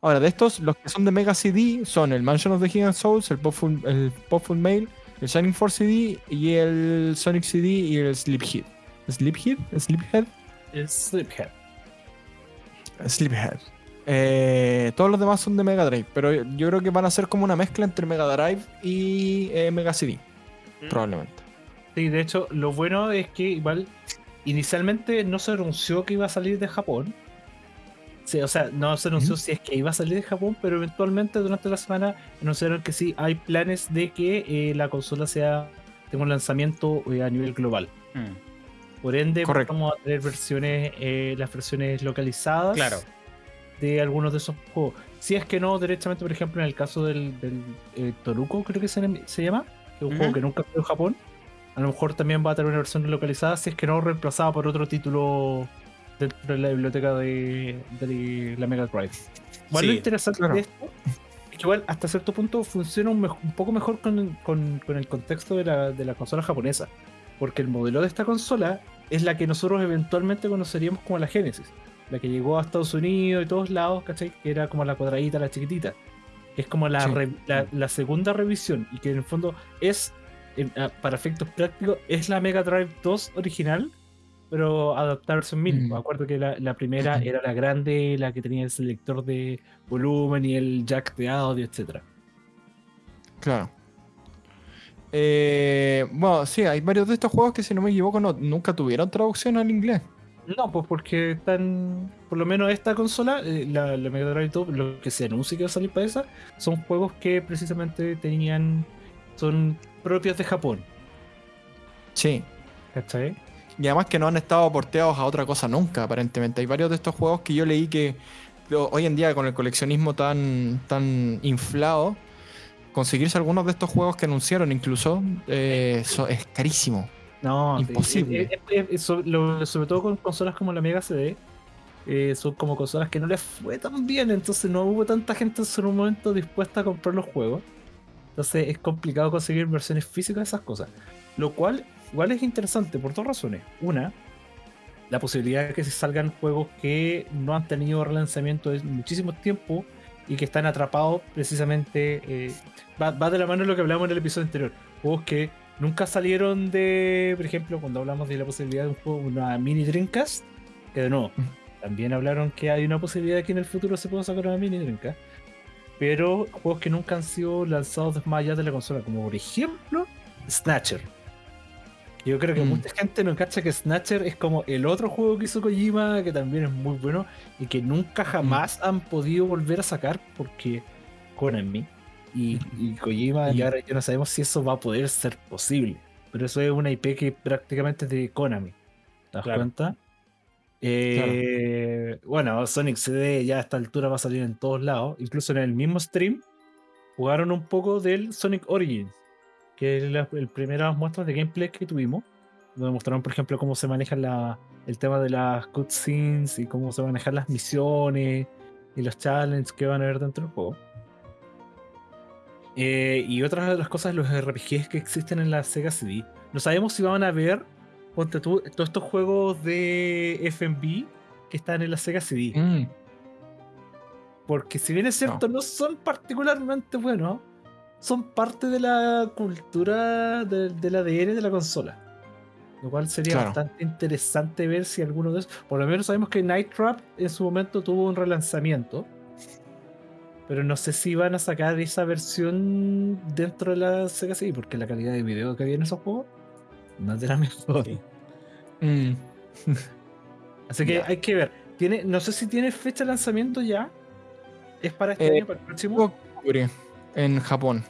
Ahora, de estos, los que son de Mega CD son el Mansion of the Hidden Souls, el Popful, el Popful Mail, el Shining Force CD y el Sonic CD y el Sleephead. ¿Sleephead? ¿Sleephead? Es Sliphead. Sleephead. Eh, todos los demás son de Mega Drive, pero yo creo que van a ser como una mezcla entre Mega Drive y eh, Mega CD, Mm. probablemente. Sí, de hecho, lo bueno es que igual inicialmente no se anunció que iba a salir de Japón. Sí, o sea, no se anunció si es que iba a salir de Japón, pero eventualmente durante la semana anunciaron que sí, hay planes de que eh, la consola sea tenga un lanzamiento eh, a nivel global. Mm, Por ende, Correcto. vamos a tener versiones, eh, las versiones localizadas Claro. de algunos de esos juegos. Si es que no, directamente, por ejemplo, en el caso del, del, eh, Toruko, creo que se, se llama, que es un juego que nunca fue en Japón, a lo mejor también va a tener una versión localizada, si es que no reemplazada por otro título dentro de la biblioteca de, de la Mega Drive. Igual lo Sí, interesante claro. de esto es que igual hasta cierto punto funciona un, poco mejor con, con- con el contexto de la, de la consola japonesa. Porque el modelo de esta consola es la que nosotros eventualmente conoceríamos como la Genesis. La que llegó a Estados Unidos y todos lados, ¿cachai? Que era como la cuadradita, la chiquitita. Que es como la, Sí. re- la, la segunda revisión. Y que en el fondo es, en- a- para efectos prácticos, es la Mega Drive 2 original, pero adaptada a versión mini. Mm. Me acuerdo que la, la primera era la grande, la que tenía el selector de volumen y el jack de audio, etcétera. Claro. Eh, bueno, sí, hay varios de estos juegos que, si no me equivoco, no- nunca tuvieron traducción al inglés. No, pues porque están. Por lo menos esta consola, eh, la, la Mega Drive 2, lo que se anuncia que va a salir para esa, son juegos que precisamente tenían. son propios de Japón. Sí. ¿Cachai? Y además que no han estado porteados a otra cosa nunca, aparentemente. Hay varios de estos juegos que yo leí que hoy en día con el coleccionismo tan, tan inflado, conseguirse algunos de estos juegos que anunciaron incluso eh, so- es carísimo. No, Imposible. eh, eh, sobre todo con consolas como la Mega CD, eh, son como consolas que no les fue tan bien, entonces no hubo tanta gente en su momento dispuesta a comprar los juegos. Entonces es complicado conseguir versiones físicas de esas cosas. Lo cual igual es interesante por dos razones. Una, la posibilidad de que se salgan juegos que no han tenido relanzamiento en muchísimo tiempo y que están atrapados precisamente. eh, va, va de la mano de lo que hablamos en el episodio anterior. Juegos que nunca salieron de, por ejemplo, cuando hablamos de la posibilidad de un juego, una mini Dreamcast, que de nuevo, también hablaron que hay una posibilidad de que en el futuro se pueda sacar una mini Dreamcast. Pero juegos que nunca han sido lanzados más allá de la consola, como por ejemplo Snatcher. Yo creo que Mm. mucha gente no cacha que Snatcher es como el otro juego que hizo Kojima, que también es muy bueno, y que nunca jamás han podido volver a sacar porque Konami y, y Kojima, y Y- ahora ya no sabemos si eso va a poder ser posible. Pero eso es una IP que prácticamente es de Konami. ¿Te das Claro. cuenta? Eh, Bueno, Sonic CD ya a esta altura va a salir en todos lados. Incluso en el mismo stream jugaron un poco del Sonic Origins, que es la el primeras muestras de gameplay que tuvimos. Donde mostraron, por ejemplo, cómo se maneja la, el tema de las cutscenes y cómo se manejan las misiones y los challenges que van a haber dentro del juego. Eh, y otras de las cosas, los RPGs que existen en la Sega CD. No sabemos si van a ver ponte tú, todos estos juegos de FMV que están en la Sega CD. Mm, Porque si bien es cierto, no, son particularmente buenos, son parte de la cultura de- del ADN de la consola. Lo cual sería Claro. bastante interesante ver si alguno de esos. Por lo menos sabemos que Night Trap en su momento tuvo un relanzamiento. Pero no sé si van a sacar esa versión dentro de la Sega CD, porque la calidad de video que había en esos juegos no es de la mejor. Sí. mm. <laughs> Así que Ya. hay que ver. Tiene, no sé si tiene fecha de lanzamiento ya. ¿Es para este Eh, año, para el próximo? Octubre en Japón.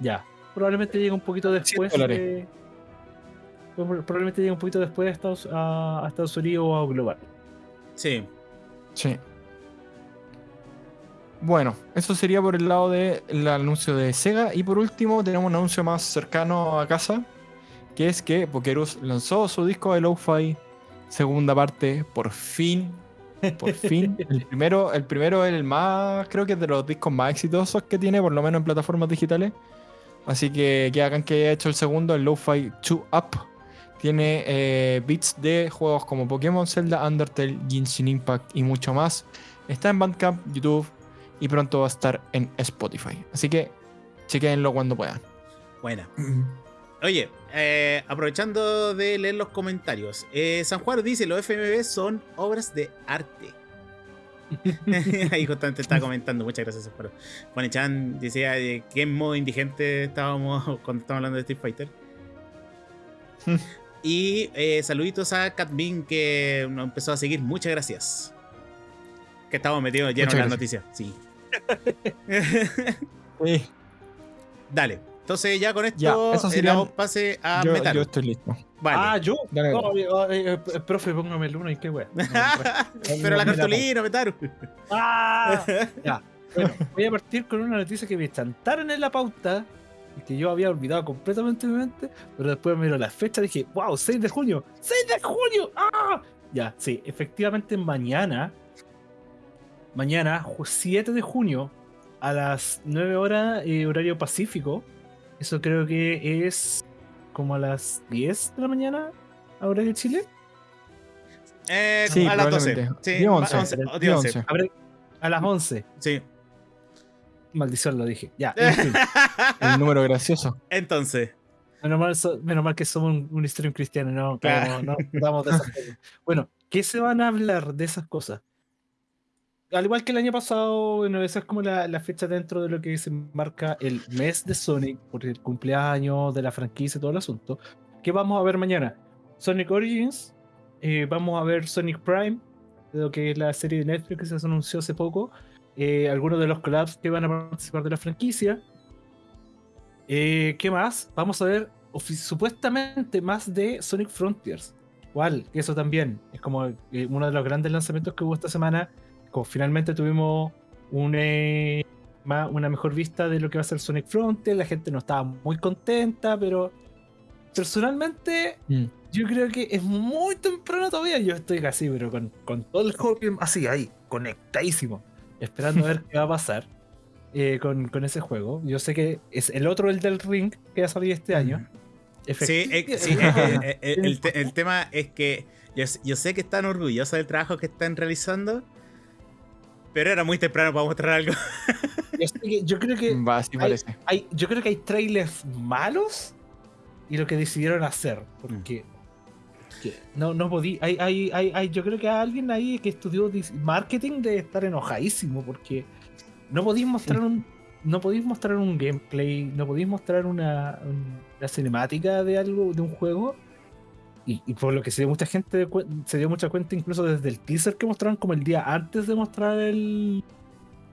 Ya. Probablemente llegue un poquito después. de- Probablemente llegue un poquito después de Estados, a, a Estados Unidos o a Global. Sí. Sí. Bueno, eso sería por el lado del anuncio de Sega. Y por último, tenemos un anuncio más cercano a casa, que es que Pokerus lanzó su disco de Lo-Fi, segunda parte, por fin. Por <laughs> fin. El primero, el primero es el más, creo que es de los discos más exitosos que tiene, por lo menos en plataformas digitales. Así que que hagan que haya hecho el segundo, el Lo-Fi 2 Up, Tiene eh, bits de juegos como Pokémon, Zelda, Undertale, Genshin Impact y mucho más. Está en Bandcamp, YouTube y pronto va a estar en Spotify. Así que chequenlo cuando puedan. Buena. <clears throat> Oye, eh, aprovechando de leer los comentarios, eh, San Juan dice: Los FMV son obras de arte. <laughs> <laughs> Ahí justamente estaba comentando, muchas gracias, San Juan. Juan Chan decía de qué modo indigente estábamos <laughs> cuando estábamos hablando de Street Fighter. y eh, saluditos a Catbin que nos empezó a seguir, muchas gracias. Que estamos metidos llenos en las noticias, sí. Sí. Dale. Entonces ya con esto Ya, eso eh, pase a Yo, Metal. yo estoy listo. Vale. Ah, yo. Dale, No, eh, eh, eh, profe, póngame el uno y qué wea. <laughs> No, Pero la cartulina, Metaru. ¡Ah! <laughs> Ya. Bueno, voy a partir con una noticia que me chantaron en la pauta y que yo había olvidado completamente de mi mente, pero después miro la fecha y dije, wow, 6 de junio, 6 de junio, ¡ah! Ya, sí, efectivamente mañana, mañana, ju- 7 de junio, a las 9 horas, eh, horario pacífico, eso creo que es como a las 10 de la mañana, a horario de Chile. Eh, Sí, a las 12. probablemente. Sí, Día ma- 11, 11, día día 11. 11. A, las 11. Sí. Maldición, lo dije. Ya, <laughs> en fin. El número gracioso. Entonces, Menos mal, so- menos mal que somos un, un stream cristiano, no, Claro. no, no tratamos de esas <laughs> cosas. Bueno, ¿qué se van a hablar de esas cosas? Al igual que el año pasado, bueno, esa es como la, fecha dentro de lo que se marca el mes de Sonic, por el cumpleaños de la franquicia y todo el asunto. ¿Qué vamos a ver mañana? Sonic Origins, eh, vamos a ver Sonic Prime, lo que es la serie de Netflix que se anunció hace poco, eh, algunos de los collabs que van a participar de la franquicia. Eh, ¿Qué más? Vamos a ver supuestamente más de Sonic Frontiers. Que Eso también es como uno de los grandes lanzamientos que hubo esta semana. Finalmente tuvimos un, eh, ma- una mejor vista de lo que va a ser Sonic Frontiers. La gente no estaba muy contenta, pero personalmente Mm. yo creo que es muy temprano todavía. Yo estoy casi, pero con, con todo el juego así, ahí, conectadísimo. Esperando a ver qué va a pasar <laughs> eh, con, con ese juego. Yo sé que es el otro, el del Ring, que va a salir este año. sí, eh, sí, eh, el, <laughs> te- el tema es que yo, yo sé que están orgullosos del trabajo que están realizando, pero era muy temprano para mostrar algo. <laughs> yo, creo que Va, hay, yo creo que hay trailers malos y lo que decidieron hacer. Porque que no, no podí. Hay, hay, hay, hay- yo creo que hay alguien ahí que estudió marketing de estar enojadísimo porque no podéis mostrar un. No podéis mostrar un gameplay, no podéis mostrar una, un- una cinemática de algo, de un juego. Y, y por lo que se dio mucha gente se dio mucha cuenta, incluso desde el teaser que mostraron como el día antes de mostrar el,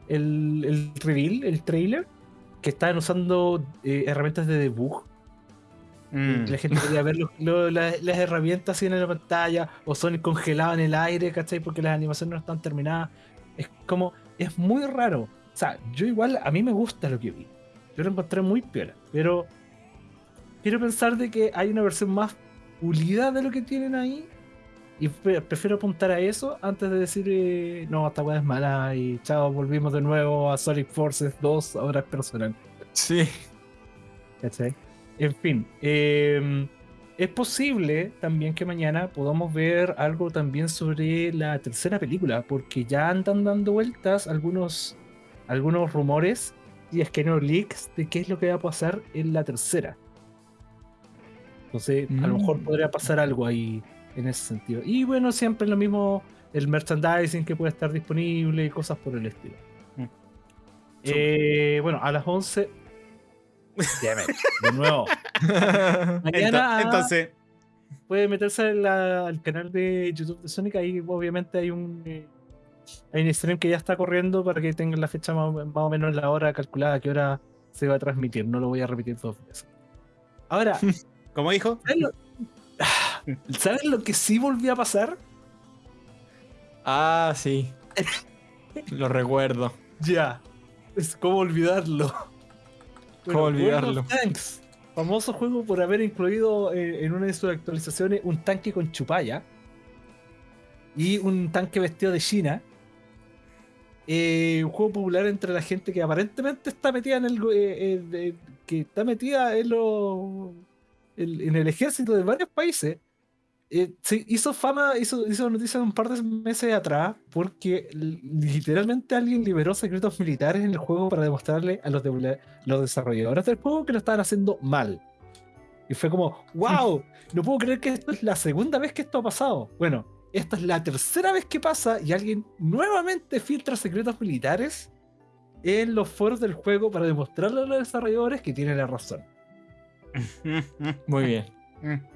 el, el reveal, el trailer, que estaban usando eh, herramientas de debug. Mm. La gente podía ver lo- las herramientas así en la pantalla, o Sonic congelado en el aire, ¿cachai? Porque las animaciones no están terminadas. Es como, es muy raro. O sea, yo igual, a mí me gusta lo que vi. Yo lo encontré muy piola, pero quiero pensar de que hay una versión más de lo que tienen ahí. Y pre- prefiero apuntar a eso antes de decir, eh, no, esta weá es mala y chao, volvimos de nuevo a Sonic Forces 2, ahora es personal. Sí. ¿Cachai? En fin, eh, es posible también que mañana podamos ver algo también sobre la tercera película, porque ya andan dando vueltas algunos, algunos rumores, y es que no leaks, de qué es lo que va a pasar en la tercera. Entonces, a lo mejor Mm. podría pasar algo ahí en ese sentido. Y bueno, siempre lo mismo, el merchandising que puede estar disponible y cosas por el estilo. Mm. Eh, bueno, a las 11. Damn it, de nuevo. <laughs> Mañana entonces, puede meterse en la- al canal de YouTube de Sonic. Ahí obviamente hay un, eh, hay un stream que ya está corriendo para que tengan la fecha más, o- más o menos la hora calculada a qué hora se va a transmitir. No lo voy a repetir dos veces. Ahora, <laughs> como dijo, ¿sabes lo, ¿sabes lo que sí volvió a pasar? ah, sí. <laughs> Lo recuerdo. Ya. Es como olvidarlo. ¿Cómo olvidarlo? Tanks, famoso juego por haber incluido eh, en una de sus actualizaciones un tanque con chupalla y un tanque vestido de China. Eh, un juego popular entre la gente que aparentemente está metida en el eh, que está metida en los el- en el ejército de varios países. eh, se hizo fama, hizo, hizo noticia un par de meses atrás porque literalmente alguien liberó secretos militares en el juego para demostrarle a los, de- los desarrolladores del juego que lo estaban haciendo mal. Y fue como, wow, no puedo creer que esto es la segunda vez que esto ha pasado. Bueno, esta es la tercera vez que pasa y alguien nuevamente filtra secretos militares en los foros del juego para demostrarle a los desarrolladores que tienen la razón. Muy bien.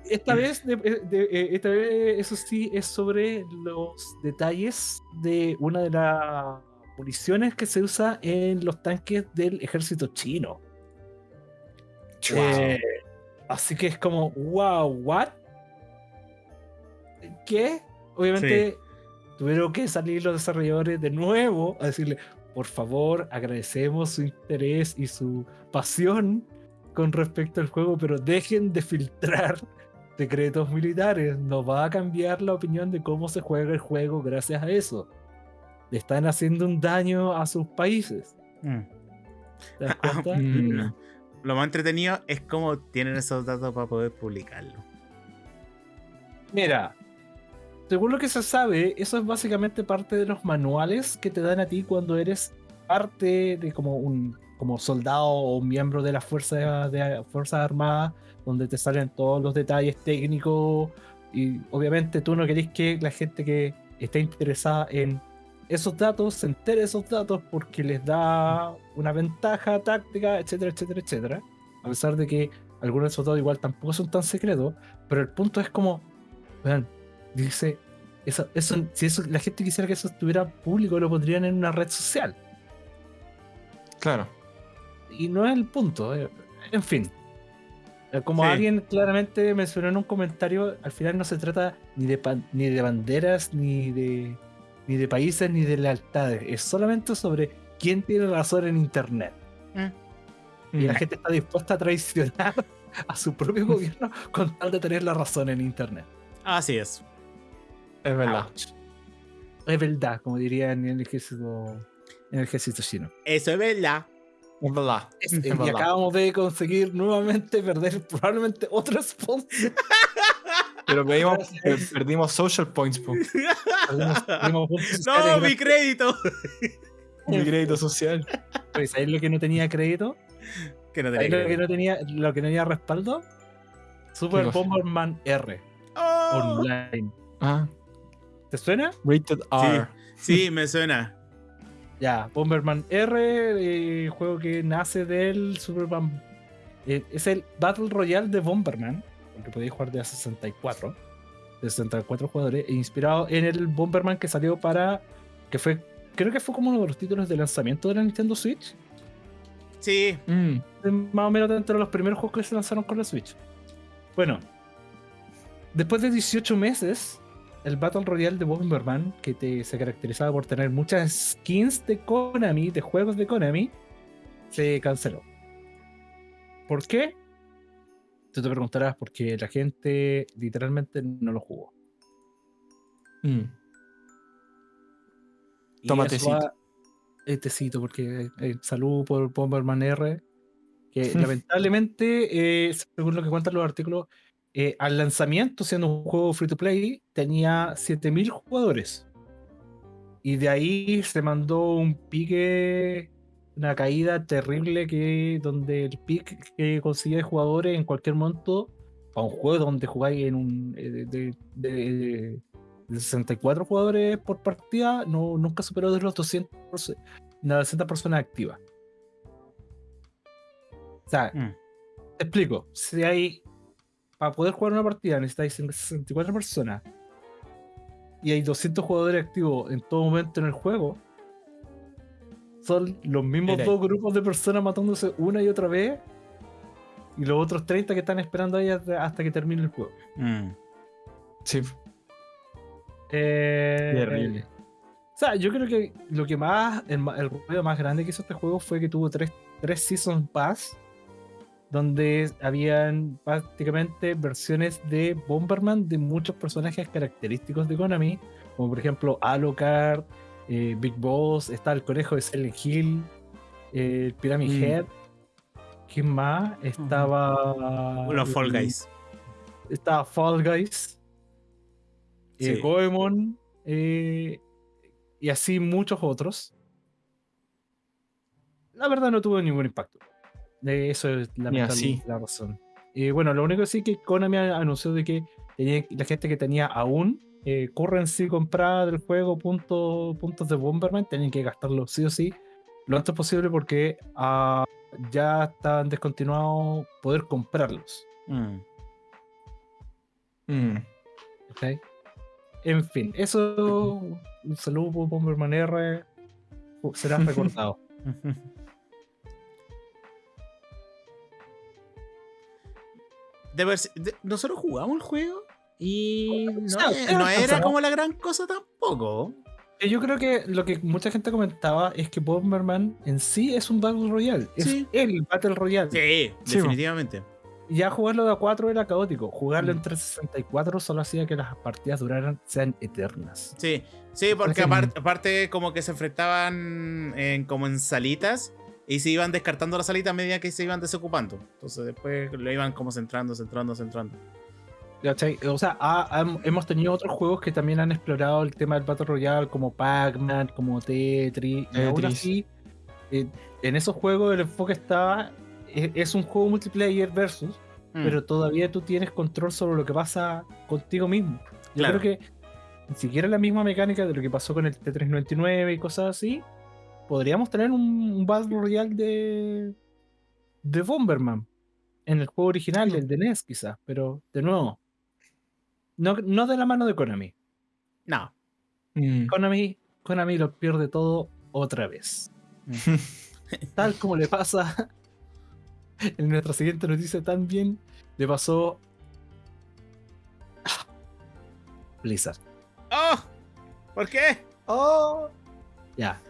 Esta vez, de- de- eh, esta vez, eso sí, es sobre los detalles de una de las municiones que se usa en los tanques del ejército chino. Eh, así que es como, wow, what? ¿Qué? Obviamente tuvieron que salir los desarrolladores de nuevo a decirle, por favor, agradecemos su interés y su pasión con respecto al juego, pero dejen de filtrar <laughs> secretos militares. No va a cambiar la opinión de cómo se juega el juego gracias a eso. Le están haciendo un daño a sus países. Mm. ¿Te das cuenta? <laughs> Mm. Lo más entretenido es cómo tienen esos datos para poder publicarlo. Mira, según lo que se sabe, eso es básicamente parte de los manuales que te dan a ti cuando eres parte de como un como soldado o miembro de las fuerzas de fuerzas armadas, donde te salen todos los detalles técnicos y obviamente tú no querés que la gente que está interesada en esos datos se entere de esos datos porque les da una ventaja táctica, etcétera, etcétera, etcétera. A pesar de que algunos de esos datos igual tampoco son tan secretos, pero el punto es como Vean, dice, eso, eso, si eso, la gente quisiera que eso estuviera público, lo pondrían en una red social. Claro. Y no es el punto. eh, En fin. Eh, Como Sí. alguien claramente mencionó en un comentario, al final no se trata ni de, pan- ni de banderas, ni de, ni de países, ni de lealtades. Es solamente sobre quién tiene razón en Internet. Y la Mm. gente está dispuesta a traicionar <laughs> a su propio gobierno con tal de tener la razón en Internet. Así es. Es verdad. Ouch. Es verdad, como dirían en el ejército, en el ejército chino. Eso es verdad. Es verdad. Es- Es y verdad. acabamos de conseguir nuevamente perder probablemente otro sponsor. <laughs> Pero pedimos- per- perdimos social points, po. Perdimos- perdimos <laughs> puntos No, mi crédito. <laughs> Mi crédito social. Pues, ¿sabes lo que no tenía crédito? Que no ¿Sabes tenía lo que no tenía, lo que no tenía respaldo? Super. Bomberman R Oh. online. Ah, ¿Te suena? rated R. Sí, me suena. Ya, Bomberman R, eh, juego que nace del Superman. eh, es el Battle Royale de Bomberman, porque podéis jugar de a 64, de 64 jugadores, e inspirado en el Bomberman que salió para. que fue. creo que fue como uno de los títulos de lanzamiento de la Nintendo Switch. Sí. Mm. Más o menos dentro de los primeros juegos que se lanzaron con la Switch. Bueno, después de 18 meses, el Battle Royale de Bomberman, que te, se caracterizaba por tener muchas skins de Konami, de juegos de Konami, se canceló. ¿Por qué? Tú te preguntarás, porque la gente literalmente no lo jugó. Mm. Va- eh, tecito, porque eh, salud por Bomberman R. Que <laughs> lamentablemente, eh, según lo que cuentan los artículos, eh, al lanzamiento, siendo un juego free to play, tenía 7000 jugadores. Y de ahí se mandó un pique, una caída terrible que donde el pick que conseguía de jugadores en cualquier monto, para un juego donde jugáis en un eh, de, de- de- de 64 jugadores por partida, no, nunca superó de los 200, perso- las 200 personas activas. O sea, Mm. te explico. Si hay. Para poder jugar una partida necesitáis 64 personas. Y hay 200 jugadores activos en todo momento en el juego. Son los mismos Mira. dos grupos de personas matándose una y otra vez. Y los otros 30 que están esperando ahí hasta que termine el juego. Mm. Sí, Eh, terrible. O sea, yo creo que lo que más, el, el ruido más grande que hizo este juego fue que tuvo tres, tres Season Pass, donde habían prácticamente versiones de Bomberman de muchos personajes característicos de Konami, como por ejemplo Alucard, eh, Big Boss, está el conejo de Silent Hill, eh, el Pyramid Mm. Head, ¿Quién más? Estaba. Los Fall Guys. Estaba Fall Guys. eh. Goemon. eh, y así muchos otros. La verdad no tuvo ningún impacto. De eso es la razón. Y bueno, lo único que sí que Konami anunció de que tenía- la gente que tenía aún eh, currency comprada del juego, punto- puntos de Bomberman, tenían que gastarlo sí o sí lo antes posible porque ah, ya estaban descontinuados poder comprarlos. Mm. Mm. ¿ok? En fin, eso. Un saludo por Bomberman R. Será <laughs> recordado. <laughs> De ver- de- nosotros jugamos el juego y no, sea, ustedes no era como la gran cosa tampoco. Eh, Yo creo que lo que mucha gente comentaba es que Bomberman en sí es un Battle Royale. Es Sí. el Battle Royale. Sí, Sí, definitivamente. Ya jugarlo de a 4 era caótico. Jugarlo Mm. en 364 solo hacía que las partidas duraran, sean eternas. Sí, sí, porque aparte, aparte como que se enfrentaban en, como en salitas y se iban descartando las salitas a medida que se iban desocupando. Entonces después lo iban como centrando, centrando, centrando. ¿Cachai? O sea, ha- ham- hemos tenido otros juegos que también han explorado el tema del Battle Royale, como Pac-Man, como Tetris. Y aún Tetris. así, eh, en esos juegos el enfoque está. Es, es un juego multiplayer versus, Mm. pero todavía tú tienes control sobre lo que pasa contigo mismo. Yo Claro. creo que ni siquiera la misma mecánica de lo que pasó con el T399 y cosas así, podríamos tener un, un Battle Royale de, de Bomberman en el juego original, el de NES quizás, pero de nuevo, no, no de la mano de Konami. No. Mm. Konami, Konami lo pierde todo otra vez. <laughs> Tal como le pasa <laughs> en nuestra siguiente noticia también, le pasó Blizzard. ¡Oh! ¿Por qué? Oh. Ya.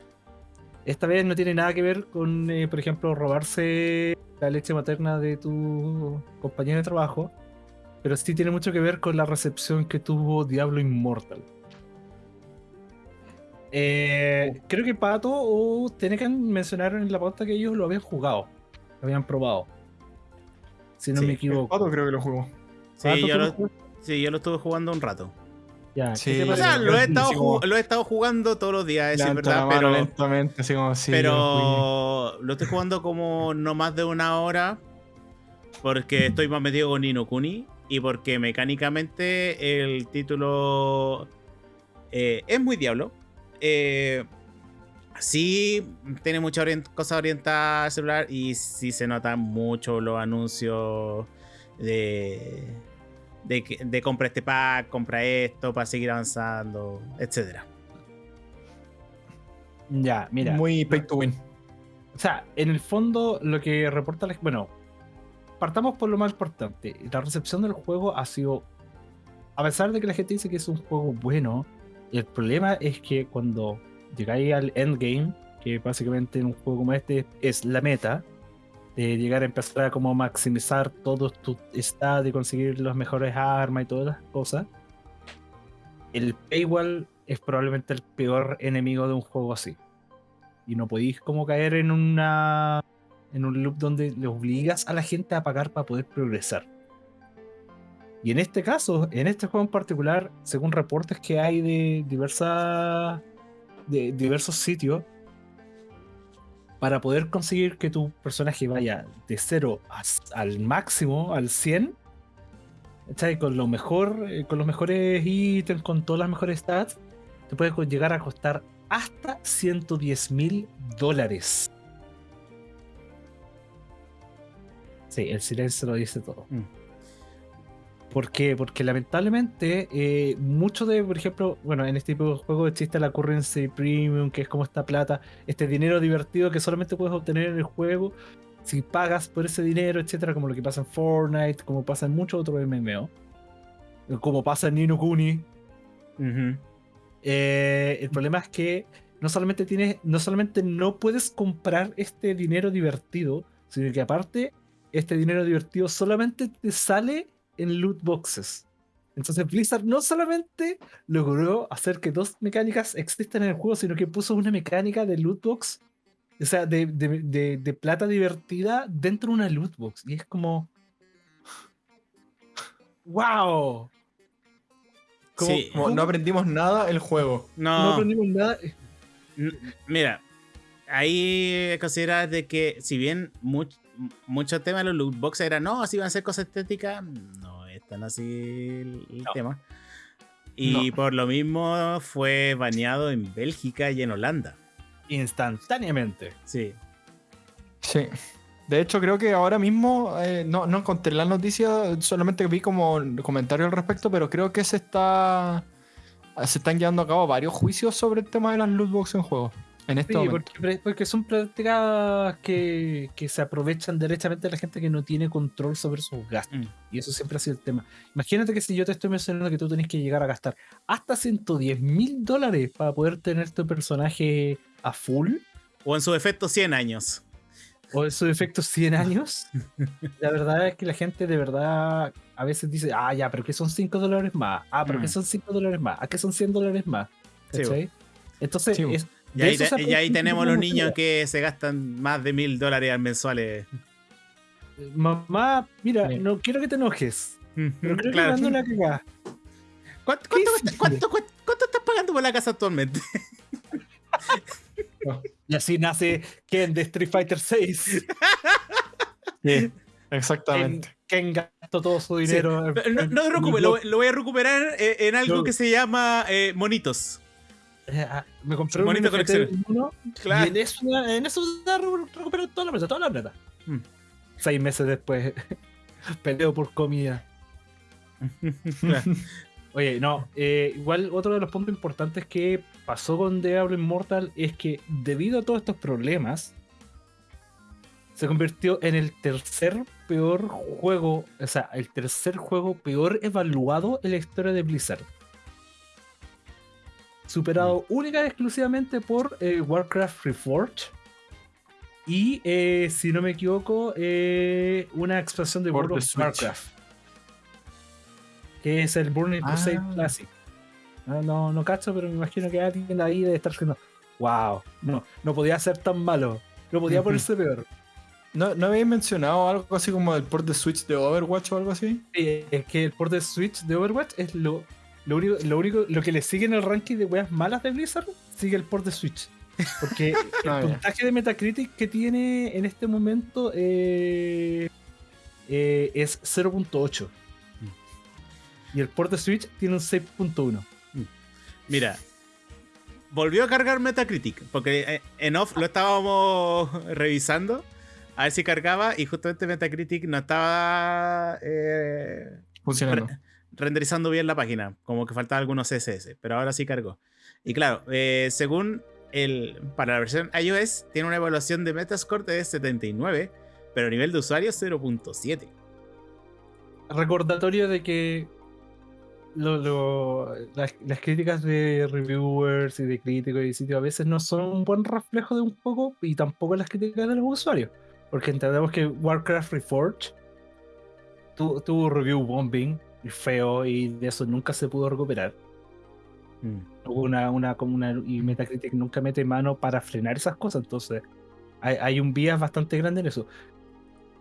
Esta vez no tiene nada que ver con, eh, por ejemplo, robarse la leche materna de tu compañero de trabajo, pero sí tiene mucho que ver con la recepción que tuvo Diablo Immortal. Eh, creo que Pato o Tenecan mencionaron en la pauta que ellos lo habían jugado, lo habían probado. Si no Sí, me equivoco. pato creo que lo jugó. Sí, yo sí, yo lo estuve jugando un rato. Lo he, estado como- lo he estado jugando todos los días, es verdad, pero, lentamente, así como sí, pero lo estoy jugando como no más de una hora porque estoy más metido con Nino Kuni y porque mecánicamente el título eh, es muy diablo. Eh, sí, tiene muchas orient- cosas orientadas al celular y sí se notan mucho los anuncios de, de, que- de compra este pack, compra esto para seguir avanzando, etcétera. Ya, mira. Muy pay to win. O sea, en el fondo, lo que reporta la Bueno, partamos por lo más importante. La recepción del juego ha sido. A pesar de que la gente dice que es un juego bueno, el problema es que cuando llegáis al endgame, que básicamente en un juego como este es la meta, de llegar a empezar a como maximizar todos tus stats y conseguir las mejores armas y todas las cosas, el paywall es probablemente el peor enemigo de un juego así y no podéis como caer en una en un loop donde le obligas a la gente a pagar para poder progresar. Y en este caso, en este juego en particular, según reportes que hay de diversas de diversos sitios, para poder conseguir que tu personaje vaya de 0 al máximo, al 100, ¿cachai? con lo mejor, eh, con los mejores ítems, con todas las mejores stats, te puede llegar a costar hasta 110 mil dólares. Sí, el silencio lo dice todo. Mm. ¿Por qué? Porque lamentablemente eh, mucho de, por ejemplo, bueno, en este tipo de juegos existe la currency premium, que es como esta plata, este dinero divertido que solamente puedes obtener en el juego si pagas por ese dinero, etcétera, como lo que pasa en Fortnite, como pasa en muchos otros MMO, como pasa en Nino Kuni, eh, el problema es que no solamente tienes, no solamente no puedes comprar este dinero divertido, sino que aparte, este dinero divertido solamente te sale en loot boxes. Entonces Blizzard no solamente logró hacer que dos mecánicas existan en el juego, sino que puso una mecánica de loot box o sea, de, de- de- de plata divertida dentro de una loot box. Y es como. ¡Wow! Como- Sí. Como no aprendimos nada el juego. no No, aprendimos nada. mira, ahí considerar de que si bien much- muchos temas de los loot boxes eran, no, así van a ser cosas estéticas, no es tan así el, el No. tema. Y No. por lo mismo fue baneado en Bélgica y en Holanda. Instantáneamente. Sí. Sí. De hecho, creo que ahora mismo eh, no, no encontré la noticia, solamente vi como comentario al respecto, pero creo que se está. Se están llevando a cabo varios juicios sobre el tema de las loot boxes en juegos. En este Sí, momento. porque, son prácticas que, que se aprovechan derechamente de la gente que no tiene control sobre sus gastos. Mm. Y eso siempre ha sido el tema. Imagínate que si yo te estoy mencionando que tú tenés que llegar a gastar hasta 110 mil dólares para poder tener tu personaje a full, O en su defecto 100 años. o en su defecto 100 años, <laughs> la verdad es que la gente de verdad a veces dice, ah, ya, pero que son 5 dólares más. Ah, pero que Mm. son 5 dólares más. Ah, que son 100 dólares más. Sí. Entonces, Sí, es- Y ahí, te- y tenemos los niños que se gastan más de mil dólares al mensuales. Mamá, mira, Sí. no quiero que te enojes, pero creo Claro. que la cagada. ¿Cuánto, ¿Qué cuánto, cuánto- cuánto- cuánto estás pagando por la casa actualmente? <laughs> Y así nace Ken de Street Fighter 6. <laughs> Sí, exactamente. Ken gastó todo su dinero. en- No, en- no te preocupes, lo, lo voy a recuperar eh, en algo No. que se llama eh, monitos. Eh, ah, Me compré un Bonita colección. uno, Claro. Y en eso, en eso toda la plata, toda la plata. Hmm. Seis meses después, <laughs> peleo por comida. Claro. <laughs> Oye, no, eh, igual otro de los puntos importantes que pasó con Diablo Immortal es que debido a todos estos problemas, se convirtió en el tercer peor juego, o sea, el tercer juego peor evaluado en la historia de Blizzard. Superado única y exclusivamente por eh, Warcraft Reforged. Y, eh, si no me equivoco, eh, una expansión de World of. Warcraft. Que es el Burning Crusade Ah. Classic. No, no, no cacho, pero me imagino que alguien ahí debe estar diciendo, wow, no, no podía ser tan malo. No podía ponerse peor. ¿No, ¿No habéis mencionado algo así como el port de Switch de Overwatch o algo así? Eh, es que el port de Switch de Overwatch es lo, lo único, lo único, lo que le sigue en el ranking de weas malas de Blizzard, sigue el port de Switch. Porque <laughs> el Ah, puntaje de Metacritic que tiene en este momento eh, eh, es 0.8. Y el port de Switch tiene un 6.1. Mira, volvió a cargar Metacritic, porque eh, en off lo estábamos <laughs> revisando, a ver si cargaba, y justamente Metacritic no estaba eh, Funcionando. Renderizando bien la página, como que faltaba algunos CSS, pero ahora sí cargó. Y claro, eh, según el, para la versión iOS, tiene una evaluación de Metascore de 79, pero a nivel de usuario 0.7. recordatorio de que lo- las, críticas de reviewers y de críticos y sitios a veces no son un buen reflejo de un poco y tampoco las críticas de los usuarios. Porque entendemos que Warcraft Reforged tu- tuvo review bombing feo y de eso nunca se pudo recuperar. Hubo una, una, como una, y Metacritic nunca mete mano para frenar esas cosas, entonces hay, hay un bias bastante grande en eso.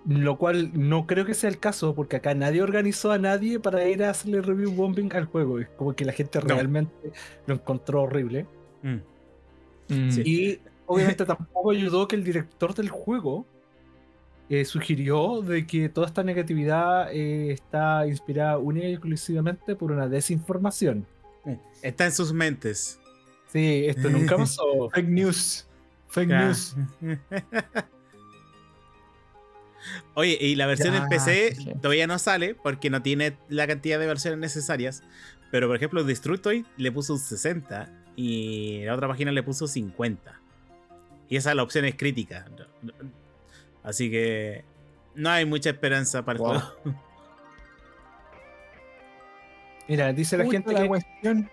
Lo cual no creo que sea el caso, porque acá nadie organizó a nadie para ir a hacerle review bombing al juego. Es como que la gente No. realmente lo encontró horrible. Mm. Mm. Sí. Y obviamente tampoco ayudó que el director del juego eh, sugirió de que toda esta negatividad eh, está inspirada única y exclusivamente por una desinformación. Está en sus mentes. Sí, esto nunca <laughs> pasó. Fake news. Fake Ya. news. <laughs> Oye, y la versión en Ya, PC sí. todavía no sale porque no tiene la cantidad de versiones necesarias. Pero por ejemplo, Destructoid le puso un 60 y la otra página le puso 50. Y esa la opción es crítica. Así que no hay mucha esperanza para Wow. juego. <laughs> Mira, dice la gente la que cuestión.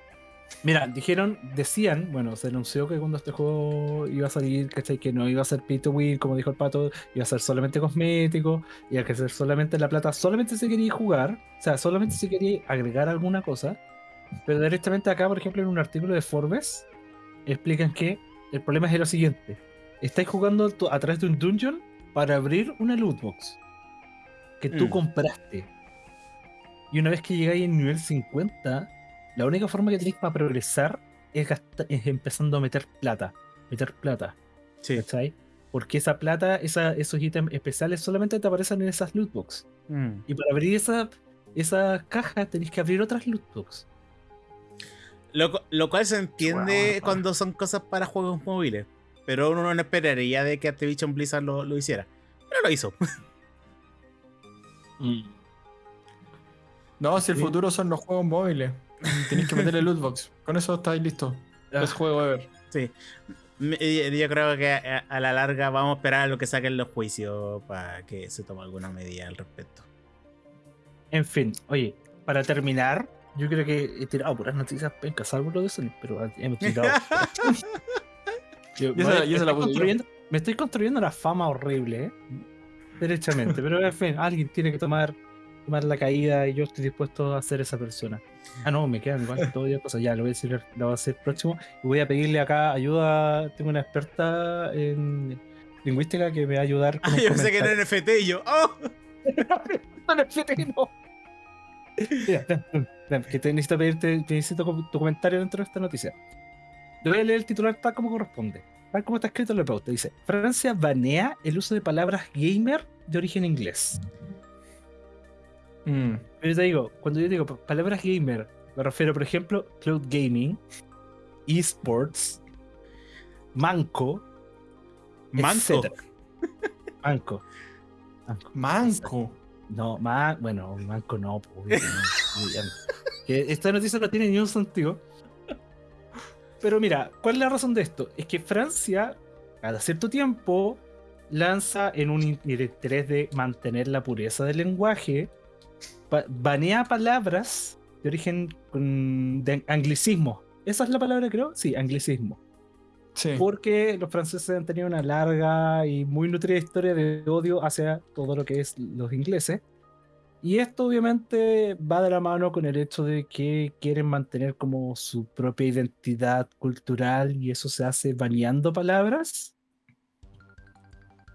Mira, dijeron, decían, bueno, se anunció que cuando este juego iba a salir, ¿cachai? Que no iba a ser pay to win, como dijo el pato, iba a ser solamente cosmético, iba a ser solamente la plata, solamente se quería jugar, o sea, solamente se quería agregar alguna cosa. Pero directamente acá, por ejemplo, en un artículo de Forbes, explican que el problema es lo siguiente. estáis jugando a través de un dungeon para abrir una loot box que tú Mm. compraste. Y una vez que llegáis en nivel 50, la única forma que tenéis para progresar es, gasta- es empezando a meter plata. Meter plata, Sí. ¿cachai? Porque esa plata, esa, esos ítems especiales solamente te aparecen en esas loot box. Mm. Y para abrir esa, esa caja tenéis que abrir otras loot box. Lo, lo cual se entiende cuando son cosas para juegos móviles. Pero uno no esperaría de que Activision Blizzard lo, lo hiciera. Pero lo hizo. <laughs> No, si el Sí. futuro son los juegos móviles. Tenéis que meterle lootbox. Con eso estáis listos. Ah. Es juego ever. Sí. Eh, Yo creo que a, a la larga vamos a esperar a lo que saquen los juicios para que se tome alguna medida al respecto. En fin, oye, para terminar, yo creo que he tirado puras noticias pencas, salvo lo de Sonic, pero hemos tirado. <laughs> Yo- Y esa- me- la estoy puse construyendo- Me estoy construyendo una fama horrible, ¿eh? Derechamente. Pero en fin, alguien tiene que tomar, tomar la caída y yo estoy dispuesto a ser esa persona. Ah, no, me quedan igual todavía cosas. Ya, lo voy a decir, lo voy a hacer próximo. Y voy a pedirle acá ayuda. Tengo una experta en lingüística que me va a ayudar. con Ah, yo pensé que era. NFT y yo. ¡Oh! <laughs> No, no. Mira, que te necesito pedirte, te necesito tu comentario dentro de esta noticia. Voy a leer el titular tal como corresponde. Tal como está escrito en la pauta. Dice, Francia banea el uso de palabras gamer de origen inglés. Mm. Pero yo te digo, cuando yo digo pa- palabras gamer, me refiero, por ejemplo, cloud gaming, esports, manco, Manco. etcétera. Manco. Manco. Manco. No, más, bueno, manco no, pues, no, esta noticia no tiene ni un sentido. Pero mira, ¿cuál es la razón de esto? Es que Francia, cada cierto tiempo, lanza en un interés de mantener la pureza del lenguaje, ba- banea palabras de origen de anglicismo. ¿Esa es la palabra, creo? Sí, anglicismo Sí. porque los franceses han tenido una larga y muy nutrida historia de odio hacia todo lo que es los ingleses. Y esto obviamente va de la mano con el hecho de que quieren mantener como su propia identidad cultural y eso se hace baneando palabras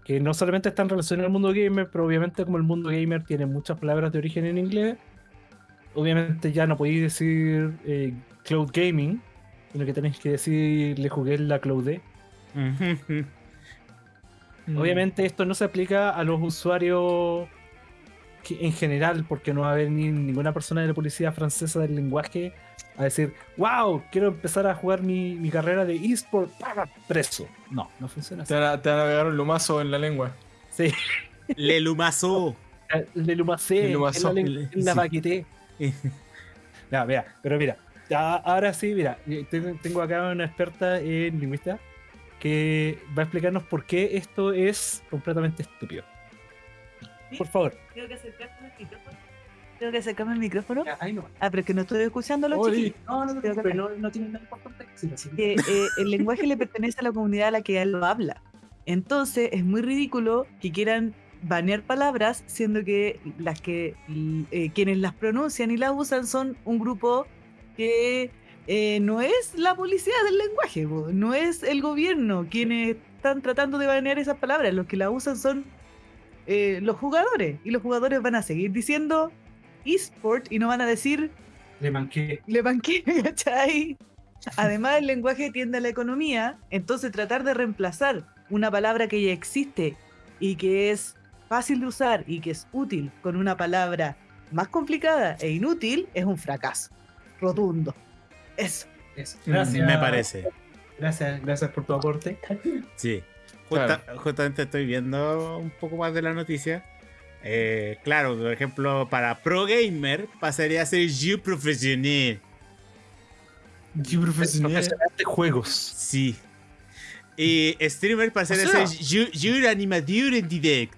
que no solamente están relacionadas al mundo gamer, pero obviamente como el mundo gamer tiene muchas palabras de origen en inglés, obviamente ya no podéis decir eh, cloud gaming, sino que tenéis que decir le jugué la cloud. Obviamente esto no se aplica a los usuarios que- en general, porque no va a haber ni ninguna persona de la policía francesa del lenguaje a decir, wow, quiero empezar a jugar mi, mi carrera de eSport para preso. No, no funciona así. Te van, a, te van a pegar un lumazo en la lengua. Sí, Le Lumazo. <laughs> le lumacé, Le lumazó. en la, en la Sí. <laughs> mira, pero mira, ya, ahora sí, mira, eh, tengo, tengo acá una experta en lingüística que va a explicarnos por qué esto es completamente estúpido. Por favor. Tengo que acercarme al micrófono. Tengo que acercarme al micrófono. Ya, ahí no. Ah, pero es que no estoy escuchando a los Oli. chiquillos. No, no, no, pero no, no tiene nada importante que decir, así que- Que eh, el lenguaje le pertenece a la comunidad a la que él lo habla. Entonces es muy ridículo que quieran banear palabras, siendo que las que eh, quienes las pronuncian y las usan son un grupo que eh, no es la policía del lenguaje, no es el gobierno quienes están tratando de banear esas palabras, los que las usan son eh, los jugadores y los jugadores van a seguir diciendo eSport y no van a decir Le manqué. le banqué, <laughs> ¿cachai? Además, el lenguaje tiende a la economía, entonces tratar de reemplazar una palabra que ya existe y que es fácil de usar y que es útil con una palabra más complicada e inútil es un fracaso rotundo. Eso. Eso. Gracias. Me parece. Gracias, gracias por tu aporte. Sí. Justa- Justamente estoy viendo un poco más de la noticia. Eh, claro, por ejemplo, para Pro Gamer pasaría a ser You Profesional. Qué profesional. Profesional de juegos. Sí. Y Streamer pasaría O sea- a ser You, you Animateur en Direct.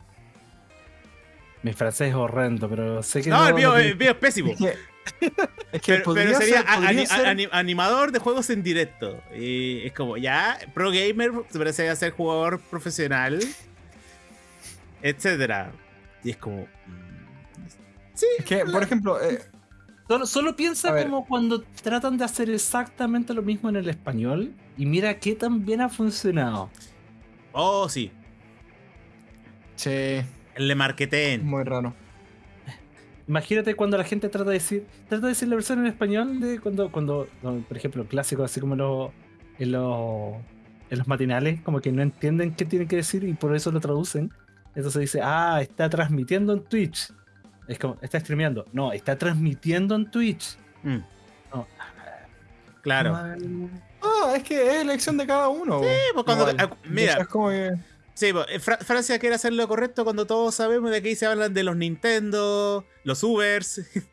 Mi francés es horrendo, pero sé que No, el mío, no- el mío es pésimo. <laughs> Es que, Pero, podría pero sería ser, podría ani- ser- ani- animador de juegos en directo. Y es como, ya, pro gamer se parece a ser jugador profesional, etcétera. Y es como. mm, Sí, es que, por ejemplo, eh, Solo, solo piensa como cuando tratan de hacer exactamente lo mismo en el español y mira qué tan bien ha funcionado. Oh, sí. Sí, El de marketing. muy raro. Imagínate cuando la gente trata de decir, trata de decir la versión en español de cuando, cuando, por ejemplo, clásicos así como los, en los, en los matinales, como que no entienden qué tienen que decir y por eso lo traducen. Entonces dice, ah, está transmitiendo en Twitch. Es como, está streameando. No, está transmitiendo en Twitch. Mm, No. claro. Mal. Ah, es que es elección de cada uno. Sí, pues cuando- Igual. ah, mira. Es como que- Sí, pues, eh, Fra- Francia quiere hacer lo correcto cuando todos sabemos de que ahí se hablan de los Nintendo, los Ubers. <laughs>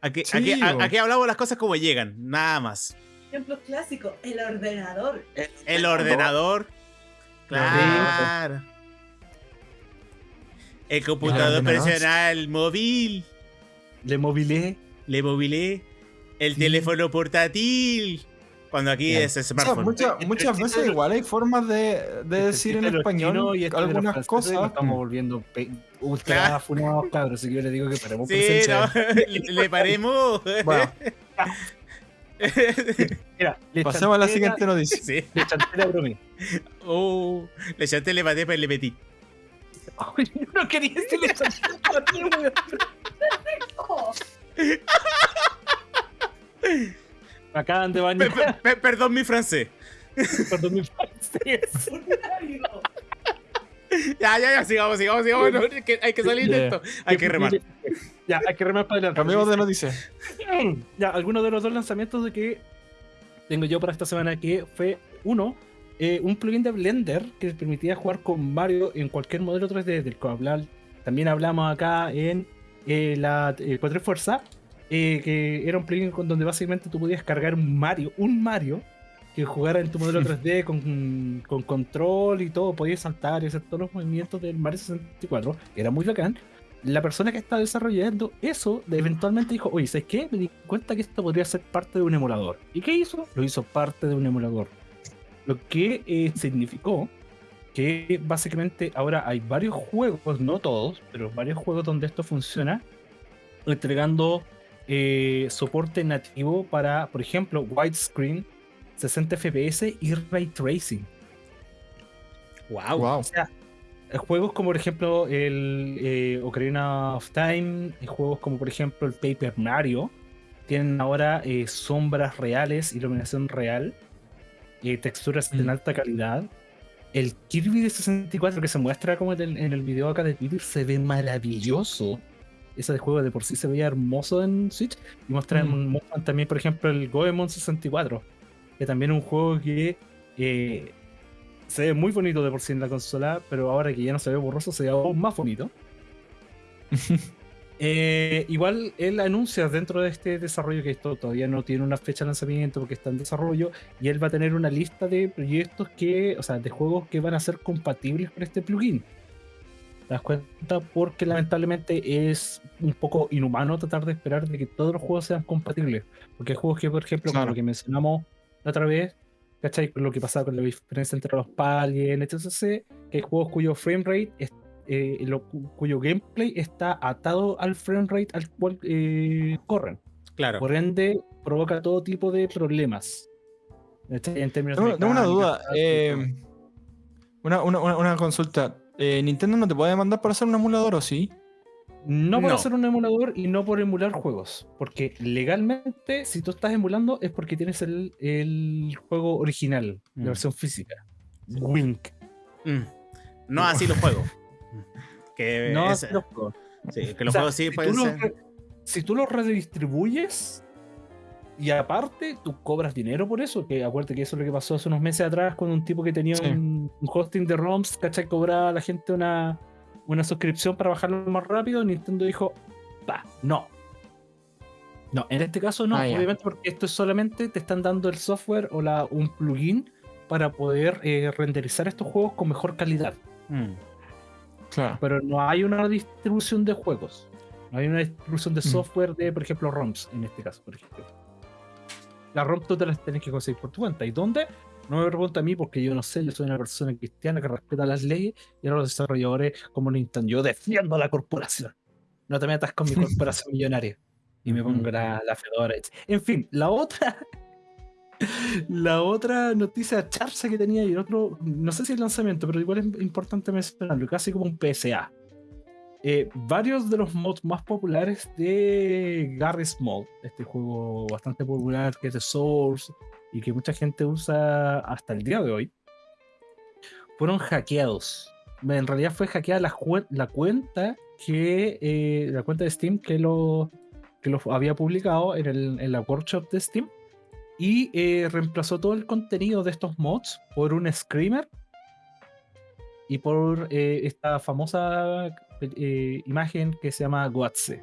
Aquí, Sí, aquí, aquí hablamos las cosas como llegan, nada más. Ejemplo clásico, el ordenador. El ordenador. Claro. El computador ordenador. personal móvil. Le movilé. Le movilé. El Sí. teléfono portátil. Cuando aquí Ya. es O sea, smartphone. muchas, Entre muchas el veces igual hay formas de, de Este decir en español y este algunas cosas. Estamos volviendo pe- ultra Claro. funados, cabros. Así que yo le digo que paremos Sí, presencia. no, <laughs> le, le paremos. Bueno, <laughs> Mira, le pasemos a la chanté siguiente noticia. sí. Le chanté la broma. Oh, le chanté, le maté, pero le metí. Yo no quería chanté a ti, weón. <laughs> Me acaban de bañar. pe- pe- perdón mi francés. Perdón mi francés. <laughs> Ya, ya, ya, sigamos, sigamos, sigamos. no, es que hay que salir de esto. Hay que remar. Ya, hay que remar para adelante. Cambiemos de noticia. Ya, algunos de los dos lanzamientos de que tengo yo para esta semana que fue uno, eh, un plugin de Blender que permitía jugar con Mario en cualquier modelo 3D del que hablar. También hablamos acá en eh, la eh, Fuerza, eh, que era un plugin con donde básicamente tú podías cargar un Mario, un Mario que jugara en tu modelo 3D con, con control y todo, podías saltar y hacer todos los movimientos del Mario 64, que era muy bacán la persona que está desarrollando eso eventualmente dijo, oye, ¿sabes qué? Me di cuenta que esto podría ser parte de un emulador. ¿Y qué hizo? Lo hizo parte de un emulador. Lo que eh, significó que básicamente ahora hay varios juegos, no todos, pero varios juegos donde esto funciona, entregando eh, soporte nativo para, por ejemplo, widescreen, 60 FPS y ray tracing. Wow. Wow. O sea, juegos como por ejemplo el eh, Ocarina of Time, eh, juegos como por ejemplo el Paper Mario, tienen ahora eh, sombras reales, iluminación real, eh, texturas Mm. en alta calidad. El Kirby de 64 que se muestra como en el, en el video acá de Twitter se ve maravilloso. Ese de juego de por sí se veía hermoso en Switch. Y muestran, Mm. también, por ejemplo, el Goemon 64, que también es un juego que eh, se ve muy bonito de por sí en la consola, pero ahora que ya no se ve borroso, se ve aún más bonito. <laughs> Eh, igual él anuncia dentro de este desarrollo que esto todavía no tiene una fecha de lanzamiento porque está en desarrollo y él va a tener una lista de proyectos que, o sea, de juegos que van a ser compatibles con este plugin. ¿Te das cuenta? Porque lamentablemente es un poco inhumano tratar de esperar de que todos los juegos sean compatibles. Porque hay juegos que, por ejemplo, como Claro. lo que mencionamos la otra vez, ¿cachai? Lo que pasaba con la diferencia entre los PAL y el etc. Que hay juegos cuyo frame rate, es- eh, lo- cuyo gameplay está atado al frame rate al cual eh, corren. Claro. Por ende, provoca todo tipo de problemas. En términos Tengo, tengo una duda. eh, una, una- una consulta. Eh, ¿Nintendo no te puede demandar por hacer un emulador o sí? No por No. hacer un emulador y no por emular juegos. Porque legalmente, si tú estás emulando, es porque tienes el, el juego original, Mm. la versión física. Wink. Mm. No así los juegos. <laughs> Que No es- así los juegos. sí, que los O sea, juegos sí si pueden tú ser. si tú los redistribuyes y aparte tú cobras dinero por eso, que acuérdate que eso es lo que pasó hace unos meses atrás con un tipo que tenía Sí. un, un hosting de ROMs, ¿cachai? Cobraba a la gente una, una suscripción para bajarlo más rápido. Nintendo dijo, va, no. No, en este caso no, Ah, obviamente porque esto es solamente te están dando el software o la, un plugin para poder eh, renderizar estos juegos con mejor calidad Mm. Claro. pero no hay una distribución de juegos. No hay una distribución de Mm. software de, por ejemplo, ROMs, en este caso, por ejemplo. Las ROMs tú te las tienes que conseguir por tu cuenta. ¿Y dónde? No me pregunta a mí porque yo no sé, yo soy una persona cristiana que respeta las leyes y ahora los desarrolladores como Nintendo. Yo defiendo a la corporación. No te metas con mi <laughs> corporación millonaria. Y me pongo la, la fedora. En fin, la otra <laughs> La otra noticia charsa que tenía y el otro, no sé si el lanzamiento, pero igual es importante mencionarlo, casi como un PSA. Eh, varios de los mods más populares de Garry's Mod, este juego bastante popular que es de Source y que mucha gente usa hasta el día de hoy, fueron hackeados. En realidad fue hackeada la, la cuenta que eh, la cuenta de Steam que lo, que lo había publicado en, el- en la workshop de Steam y eh, reemplazó todo el contenido de estos mods por un screamer y por esta famosa eh, imagen que se llama Guatse.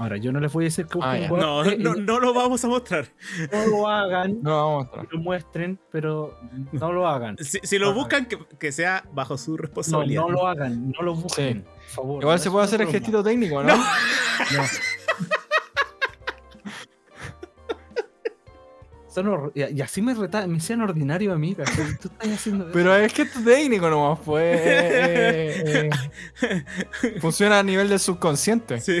Ahora, yo no les voy a decir que Ah. No, no, eh, no lo vamos a mostrar. no lo hagan, No, vamos a mostrar. lo muestren, pero no lo hagan. <laughs> Si, si lo buscan, que, que sea bajo su responsabilidad. no lo hagan, no lo busquen, por favor. Igual no se puede hacer el gestito técnico, ¿no? No. Y, y así me, reta, me hacían ordinario a mí. Tú estás haciendo eso. Pero es gesto técnico nomás, pues. eh, eh, <laughs> funciona a nivel del subconsciente. Sí.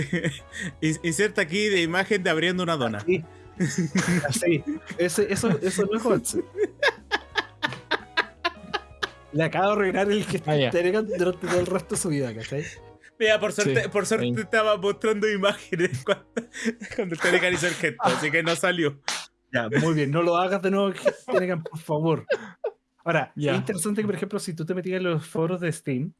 In- Inserta aquí de imagen de abriendo una dona. Así. Así. Ese, eso, eso no es Hotze. Le acabo de arruinar el que Ah, ya. durante todo el resto de su vida, ¿cachai? Mira, por suerte, Sí, por suerte ahí. estaba mostrando imágenes cuando, cuando el Tenecan hizo el gesto, así que no salió. Ya, muy bien, no lo hagas de nuevo, Tenecan, por favor. Ahora, es interesante que, por ejemplo, si tú te metías en los foros de Steam,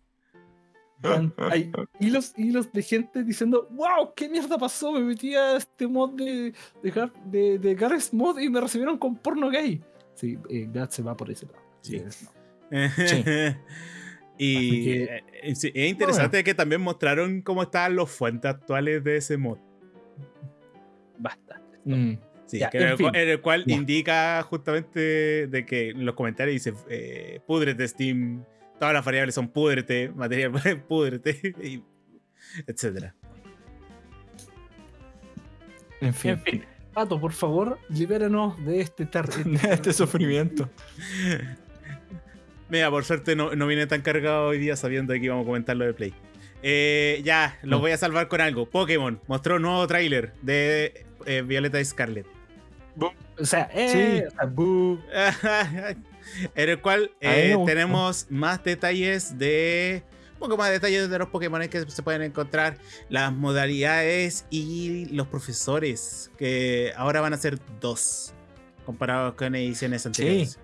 hay hilos, hilos de gente diciendo, wow, ¿qué mierda pasó? Me metí a este mod de, de, de, de Garry's Mod y me recibieron con porno gay. Sí, eh, se va por ese lado. Sí. no. <laughs> y que- eh, eh, es interesante que también mostraron cómo estaban los fuentes actuales de ese mod. Basta. Mm. Sí, Ya, que en, el, fin. cu- en el cual Ya. indica justamente de que en los comentarios dice eh, púdrete Steam, todas las variables son púdrete, material <laughs> púdrete, y etcétera. En En fin. fin, Pato, por favor, libéranos de este <laughs> este sufrimiento. <laughs> Mira, por suerte no, no viene tan cargado hoy día sabiendo que íbamos a comentar lo de Play. Eh, ya, los Mm. voy a salvar con algo. Pokémon mostró un nuevo tráiler de eh, Violeta y Scarlet. O sea, eh, Sí. o sea, boo. <laughs> en el cual eh, tenemos más detalles de. Un poco más detalles de los Pokémon que se pueden encontrar, las modalidades y los profesores, que ahora van a ser dos, comparados con ediciones anteriores.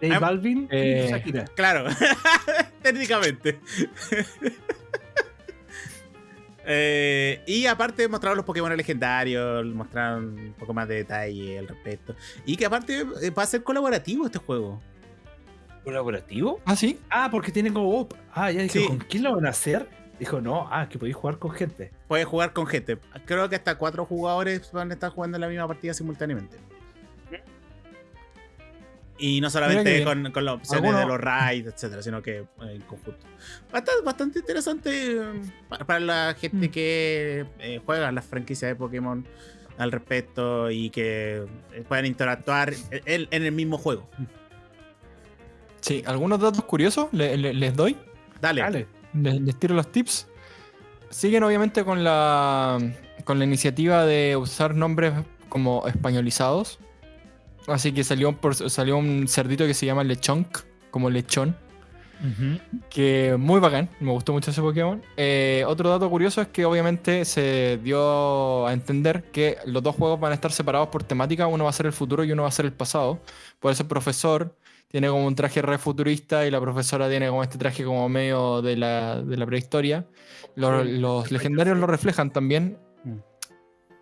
J Ah, Balvin eh, y Shakira. Claro, <laughs> técnicamente. Eh, y aparte mostraron los Pokémon legendarios, mostraron un poco más de detalle al respecto. Y que aparte eh, va a ser colaborativo este juego. ¿Colaborativo? ¿Ah, sí? Ah, porque tiene como. Ah, ya dije, Sí. ¿con quién lo van a hacer? Dijo, no, ah, que podéis jugar con gente. Puedes jugar con gente. Creo que hasta cuatro jugadores van a estar jugando en la misma partida simultáneamente. Y no solamente con, con las opciones Alguno- de los raids, etcétera, sino que eh, en conjunto. Bastante, bastante interesante eh, para, la gente Mm. que eh, juega las franquicias de Pokémon al respecto y que eh, puedan interactuar en, en el mismo juego. Sí, algunos datos curiosos le- le- les doy. Dale. Dale. Les, les tiro los tips. Siguen obviamente con la, con la iniciativa de usar nombres como españolizados. Así que salió, por- salió un cerdito que se llama Lechonk, como lechón. Que muy bacán, me gustó mucho ese Pokémon. Eh, otro dato curioso es que obviamente se dio a entender que los dos juegos van a estar separados por temática, uno va a ser el futuro y uno va a ser el pasado. Por eso el profesor tiene como un traje re futurista y la profesora tiene como este traje como medio de la, de la prehistoria. Los, legendarios lo reflejan también. Mm.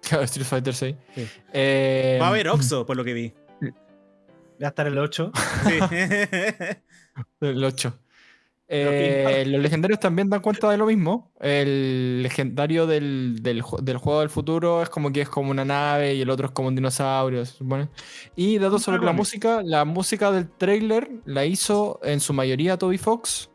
<laughs> Street Fighter 6. Sí. Eh, Va a haber Oxo, por lo que vi. Va a estar el 8. Sí. <laughs> El 8. Pero Eh, los legendarios también dan cuenta de lo mismo. El legendario del, del ju- del juego del futuro es como que es como una nave y el otro es como un dinosaurio, supone. Y datos sobre la música, la música del trailer la hizo en su mayoría Toby Fox,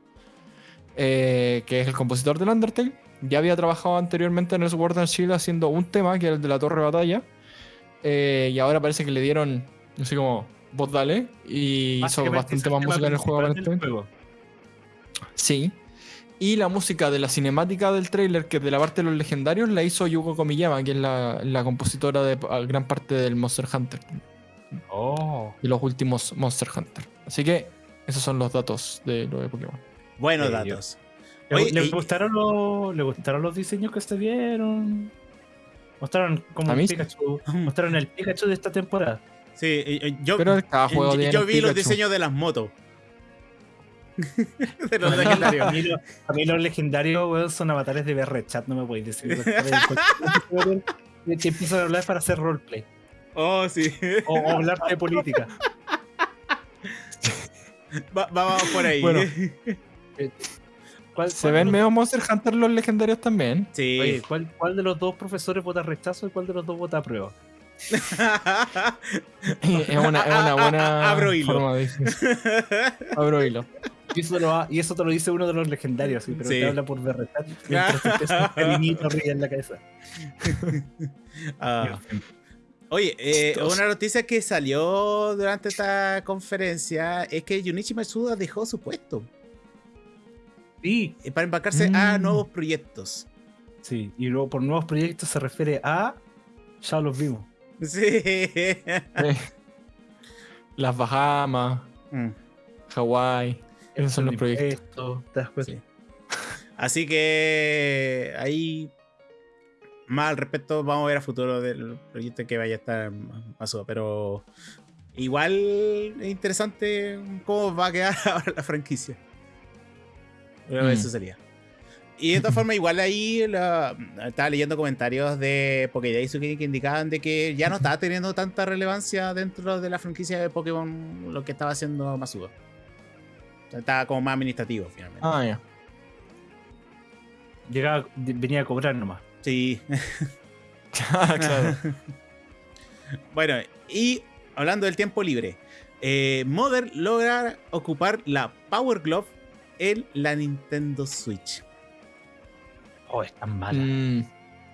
eh, que es el compositor del Undertale. Ya había trabajado anteriormente en el Sword and Shield haciendo un tema, que era el de la Torre de Batalla. Eh, y ahora parece que le dieron, no sé cómo, voz dale. Y hizo bastante más música en el juego aparentemente. juego. Sí. Y la música de la cinemática del tráiler, que es de la parte de los legendarios, la hizo Yuko Komiyama, que es la, la compositora de gran parte del Monster Hunter. Oh. y los últimos Monster Hunter. Así que esos son los datos de lo de Pokémon. Buenos yo- datos. ¿Le, Oye, le y- gustaron los, ¿Le gustaron los diseños que se vieron? Mostraron como el. Pikachu. Mostraron el Pikachu de esta temporada. Sí, eh, eh, yo, Pero cada juego yo- tiene yo un vi los diseños de las motos. <laughs> de los A legendarios. mí, a mí los legendarios, weón, son avatares de BR Chat, no me podéis decir. <laughs> Que empiezan a hablar para hacer roleplay. Oh, sí. O, o hablar de política. Va- vamos por ahí. Bueno. <laughs> ¿Cuál- Se cuál ven medio Monster Hunter los legendarios también. Sí. Oye, ¿cuál, ¿cuál de los dos profesores vota rechazo y cuál de los dos vota aprueba? <laughs> Es una, es una buena Abro hilo. forma de decir. <laughs> Abro hilo. Y eso, lo ha- y eso te lo dice uno de los legendarios, sí, pero Sí. te habla por Chat mientras te <laughs> arriba en la cabeza. Ah. Oye, eh, una noticia que salió durante esta conferencia es que Junichi Matsuda dejó su puesto Sí, eh, para embarcarse a Mm. nuevos proyectos. sí. Y luego por nuevos proyectos se refiere a. Ya los vimos. Sí. Eh, Las Bahamas, Mm. Hawái. Esos son los proyectos. Esto, ¿te das cuenta? Sí. Así que ahí más al respecto vamos a ver a futuro del proyecto que vaya a estar Matsuda, pero igual es interesante cómo va a quedar <laughs> ahora la franquicia. Pero Mm. eso sería. Y de todas formas, igual ahí la- estaba leyendo comentarios de Pokédex que indicaban de que ya no estaba teniendo tanta relevancia dentro de la franquicia de Pokémon lo que estaba haciendo Masuda. Estaba como más administrativo finalmente. Ah, ya. Llegaba, venía a cobrar nomás. Sí. <laughs> claro. <laughs> Bueno, y hablando del tiempo libre, eh, Mother logra ocupar la Power Glove en la Nintendo Switch. Oh, es tan mala. Mm,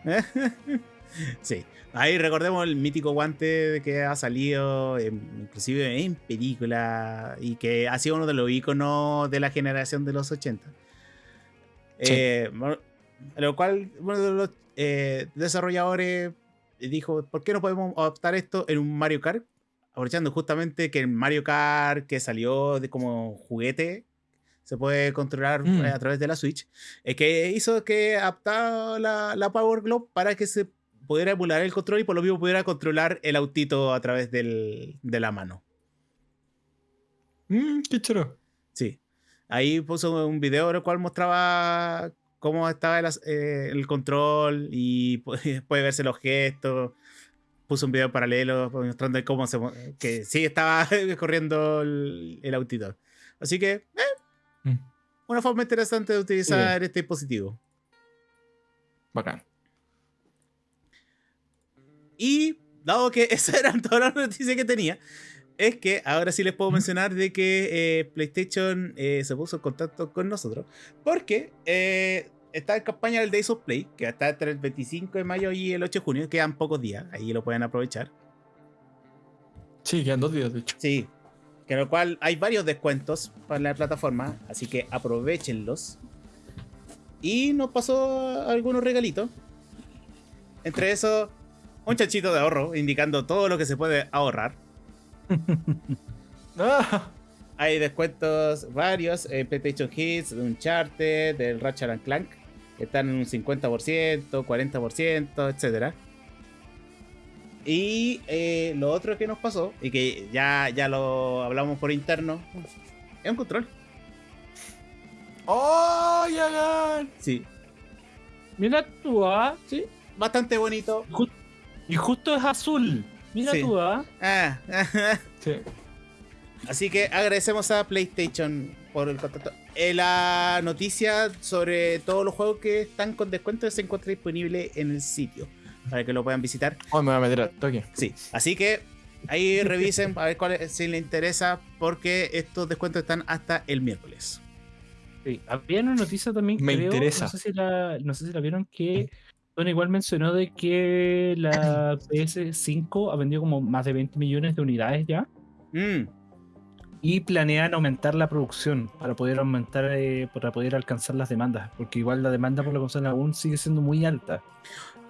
<laughs> sí, ahí recordemos el mítico guante que ha salido, en- inclusive en película, y que ha sido uno de los iconos de la generación de los 80. Sí. Eh, lo cual uno de los eh, desarrolladores dijo, ¿por qué no podemos adaptar esto en un Mario Kart? Aprovechando justamente que el Mario Kart que salió de como juguete se puede controlar Mm. eh, a través de la Switch, es que hizo que adaptara la, la Power Glove para que se pudiera emular el control y por lo mismo pudiera controlar el autito a través del- de la mano. mm, qué choro. Sí. Ahí puso un video en el cual mostraba cómo estaba el, eh, el control y pu- <laughs> puede verse los gestos. Puso un video paralelo mostrando cómo se que sí estaba <laughs> corriendo el, el autito. Así que, eh, Mm, una forma interesante de utilizar este dispositivo. bacán. Y dado que <laughs> esas eran todas las noticias que tenía, es que ahora sí les puedo mencionar de que eh, PlayStation eh, se puso en contacto con nosotros. Porque eh, está en campaña el Days of Play, que está entre el 25 de mayo y el 8 de junio. Quedan pocos días, ahí lo pueden aprovechar. Sí, quedan dos días, de hecho. Sí, que en lo cual hay varios descuentos para la plataforma, así que aprovechenlos. Y nos pasó algunos regalitos. Entre eso, un chanchito de ahorro indicando todo lo que se puede ahorrar. <laughs> Ah, Hay descuentos varios en PlayStation Hits, de Uncharted, del Ratchet and Clank, que están en un 50%, 40%, etc. Y eh, lo otro que nos pasó, y que ya, ya lo hablamos por interno, es un control. ¡Oh, ya, Sí, Mira tú, ¿ah? sí, bastante bonito. Y justo es azul. Mira Sí. tú, ¿ah? Ah, Sí. Así que agradecemos a PlayStation por el contacto. Eh, la noticia sobre todos los juegos que están con descuento se encuentra disponible en el sitio para que lo puedan visitar. Oh, me voy a meter al toque. Sí, así que ahí revisen a ver cuál es- si les interesa porque estos descuentos están hasta el miércoles. Sí, había una noticia también, Me creo, interesa. No sé, si la, no sé si la vieron, que Sony igual mencionó de que la PS5 ha vendido como más de 20 millones de unidades ya. Mm, y planean aumentar la producción para poder aumentar, eh, para poder alcanzar las demandas, porque igual la demanda por la consola aún sigue siendo muy alta.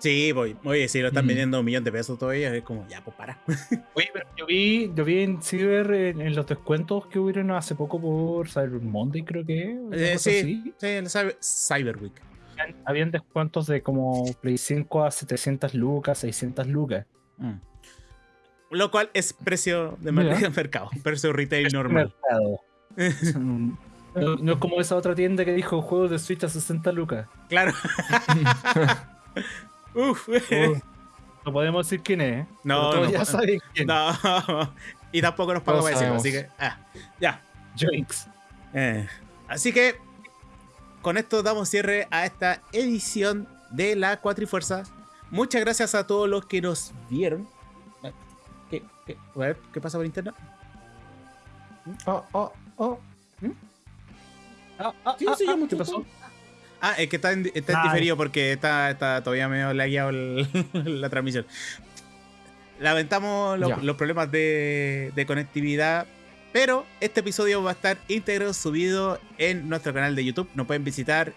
Sí, voy. Oye, si lo están Mm. vendiendo un millón de pesos todavía, es como, ya, pues para. <laughs> Oye, pero yo vi, yo vi en Cyber en, en los descuentos que hubieron hace poco por Cyber Monday, creo que. Eh, sí, así. sí, el Cyber, Cyber Week. Habían, habían descuentos de como Play 5 a 700 lucas, 600 lucas. Mm. Lo cual es precio de Mira. <laughs> mercado, precio retail normal. Mercado. <laughs> No, no es como esa otra tienda que dijo juegos de Switch a 60 lucas. claro. Uf. <laughs> No podemos decir quién es. ¿eh? No, no ya saben quién. No. <laughs> Y tampoco nos pagó para decirlo, así que. Ah, ya. Jinx. Eh, así que con esto damos cierre a esta edición de la Cuatrifuerza. Muchas gracias a todos los que nos vieron. ¿Qué, qué, a ver, ¿qué pasa por internet? Oh, oh, oh. Ah, ah, Sí, ah, sí, yo ah, mucho ¿Qué pasó? Ah, es que está en, está en Ah. diferido porque está, está todavía medio lagueado el- <laughs> la transmisión. Lamentamos los problemas de, de conectividad, pero este episodio va a estar íntegro subido en nuestro canal de YouTube. Nos pueden visitar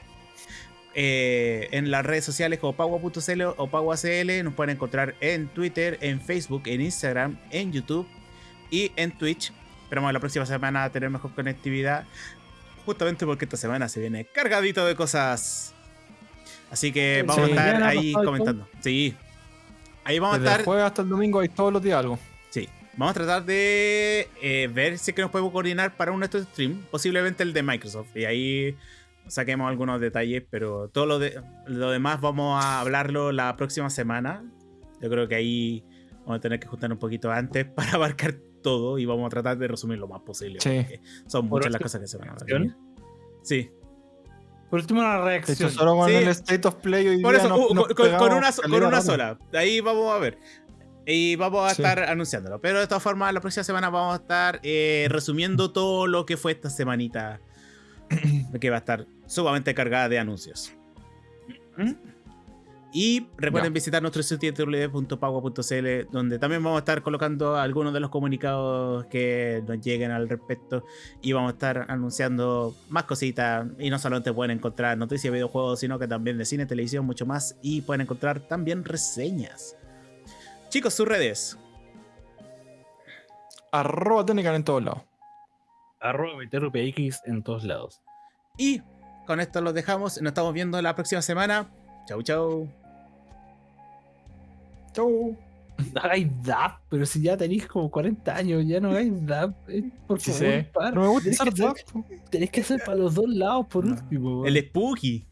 eh, en las redes sociales como Pagua.cl o PaguaCL. Nos pueden encontrar en Twitter, en Facebook, en Instagram, en YouTube y en Twitch. Esperamos la próxima semana tener mejor conectividad. Justamente porque esta semana se viene cargadito de cosas. Así que Sí, vamos a estar ahí comentando. Sí. Ahí vamos a Desde el estar. jueves hasta el domingo hay todos los días algo. Sí. Vamos a tratar de eh, ver si es que nos podemos coordinar para un nuestro stream. Posiblemente el de Microsoft. Y ahí saquemos algunos detalles. Pero todo lo, de, lo demás vamos a hablarlo la próxima semana. Yo creo que ahí vamos a tener que juntar un poquito antes <laughs> para abarcar todo. Y vamos a tratar de resumir lo más posible. Sí. porque Son muchas las cosas que se van a venir. Sí. Por último, una hecho, reacción. solo con Sí. el State of Play hoy Por día eso, nos- uh, nos con, con- una, con una sola. Ahí vamos a ver. Y vamos a Sí. estar anunciándolo. Pero de todas formas, la próxima semana vamos a estar eh, resumiendo todo lo que fue esta semanita. que va a estar sumamente cargada de anuncios. ¿Mm? Y recuerden visitar nuestro sitio www.pagua.cl donde también vamos a estar colocando algunos de los comunicados que nos lleguen al respecto y vamos a estar anunciando más cositas y no solamente pueden encontrar noticias de videojuegos sino que también de cine, televisión, mucho más y pueden encontrar también reseñas. Chicos, sus redes. Arroba técnica en todos lados. Arroba VTRPX en todos lados. Y con esto los dejamos. Nos estamos viendo la próxima semana. Chau, chau. Chau. No hagáis DAP, pero si ya tenéis como 40 años, ya no hagáis DAP. eh, por Sí favor, sé. No me gusta Tenéis usar que hacer- DAP. Tenéis que hacer para los dos lados por No. último. El Spooky.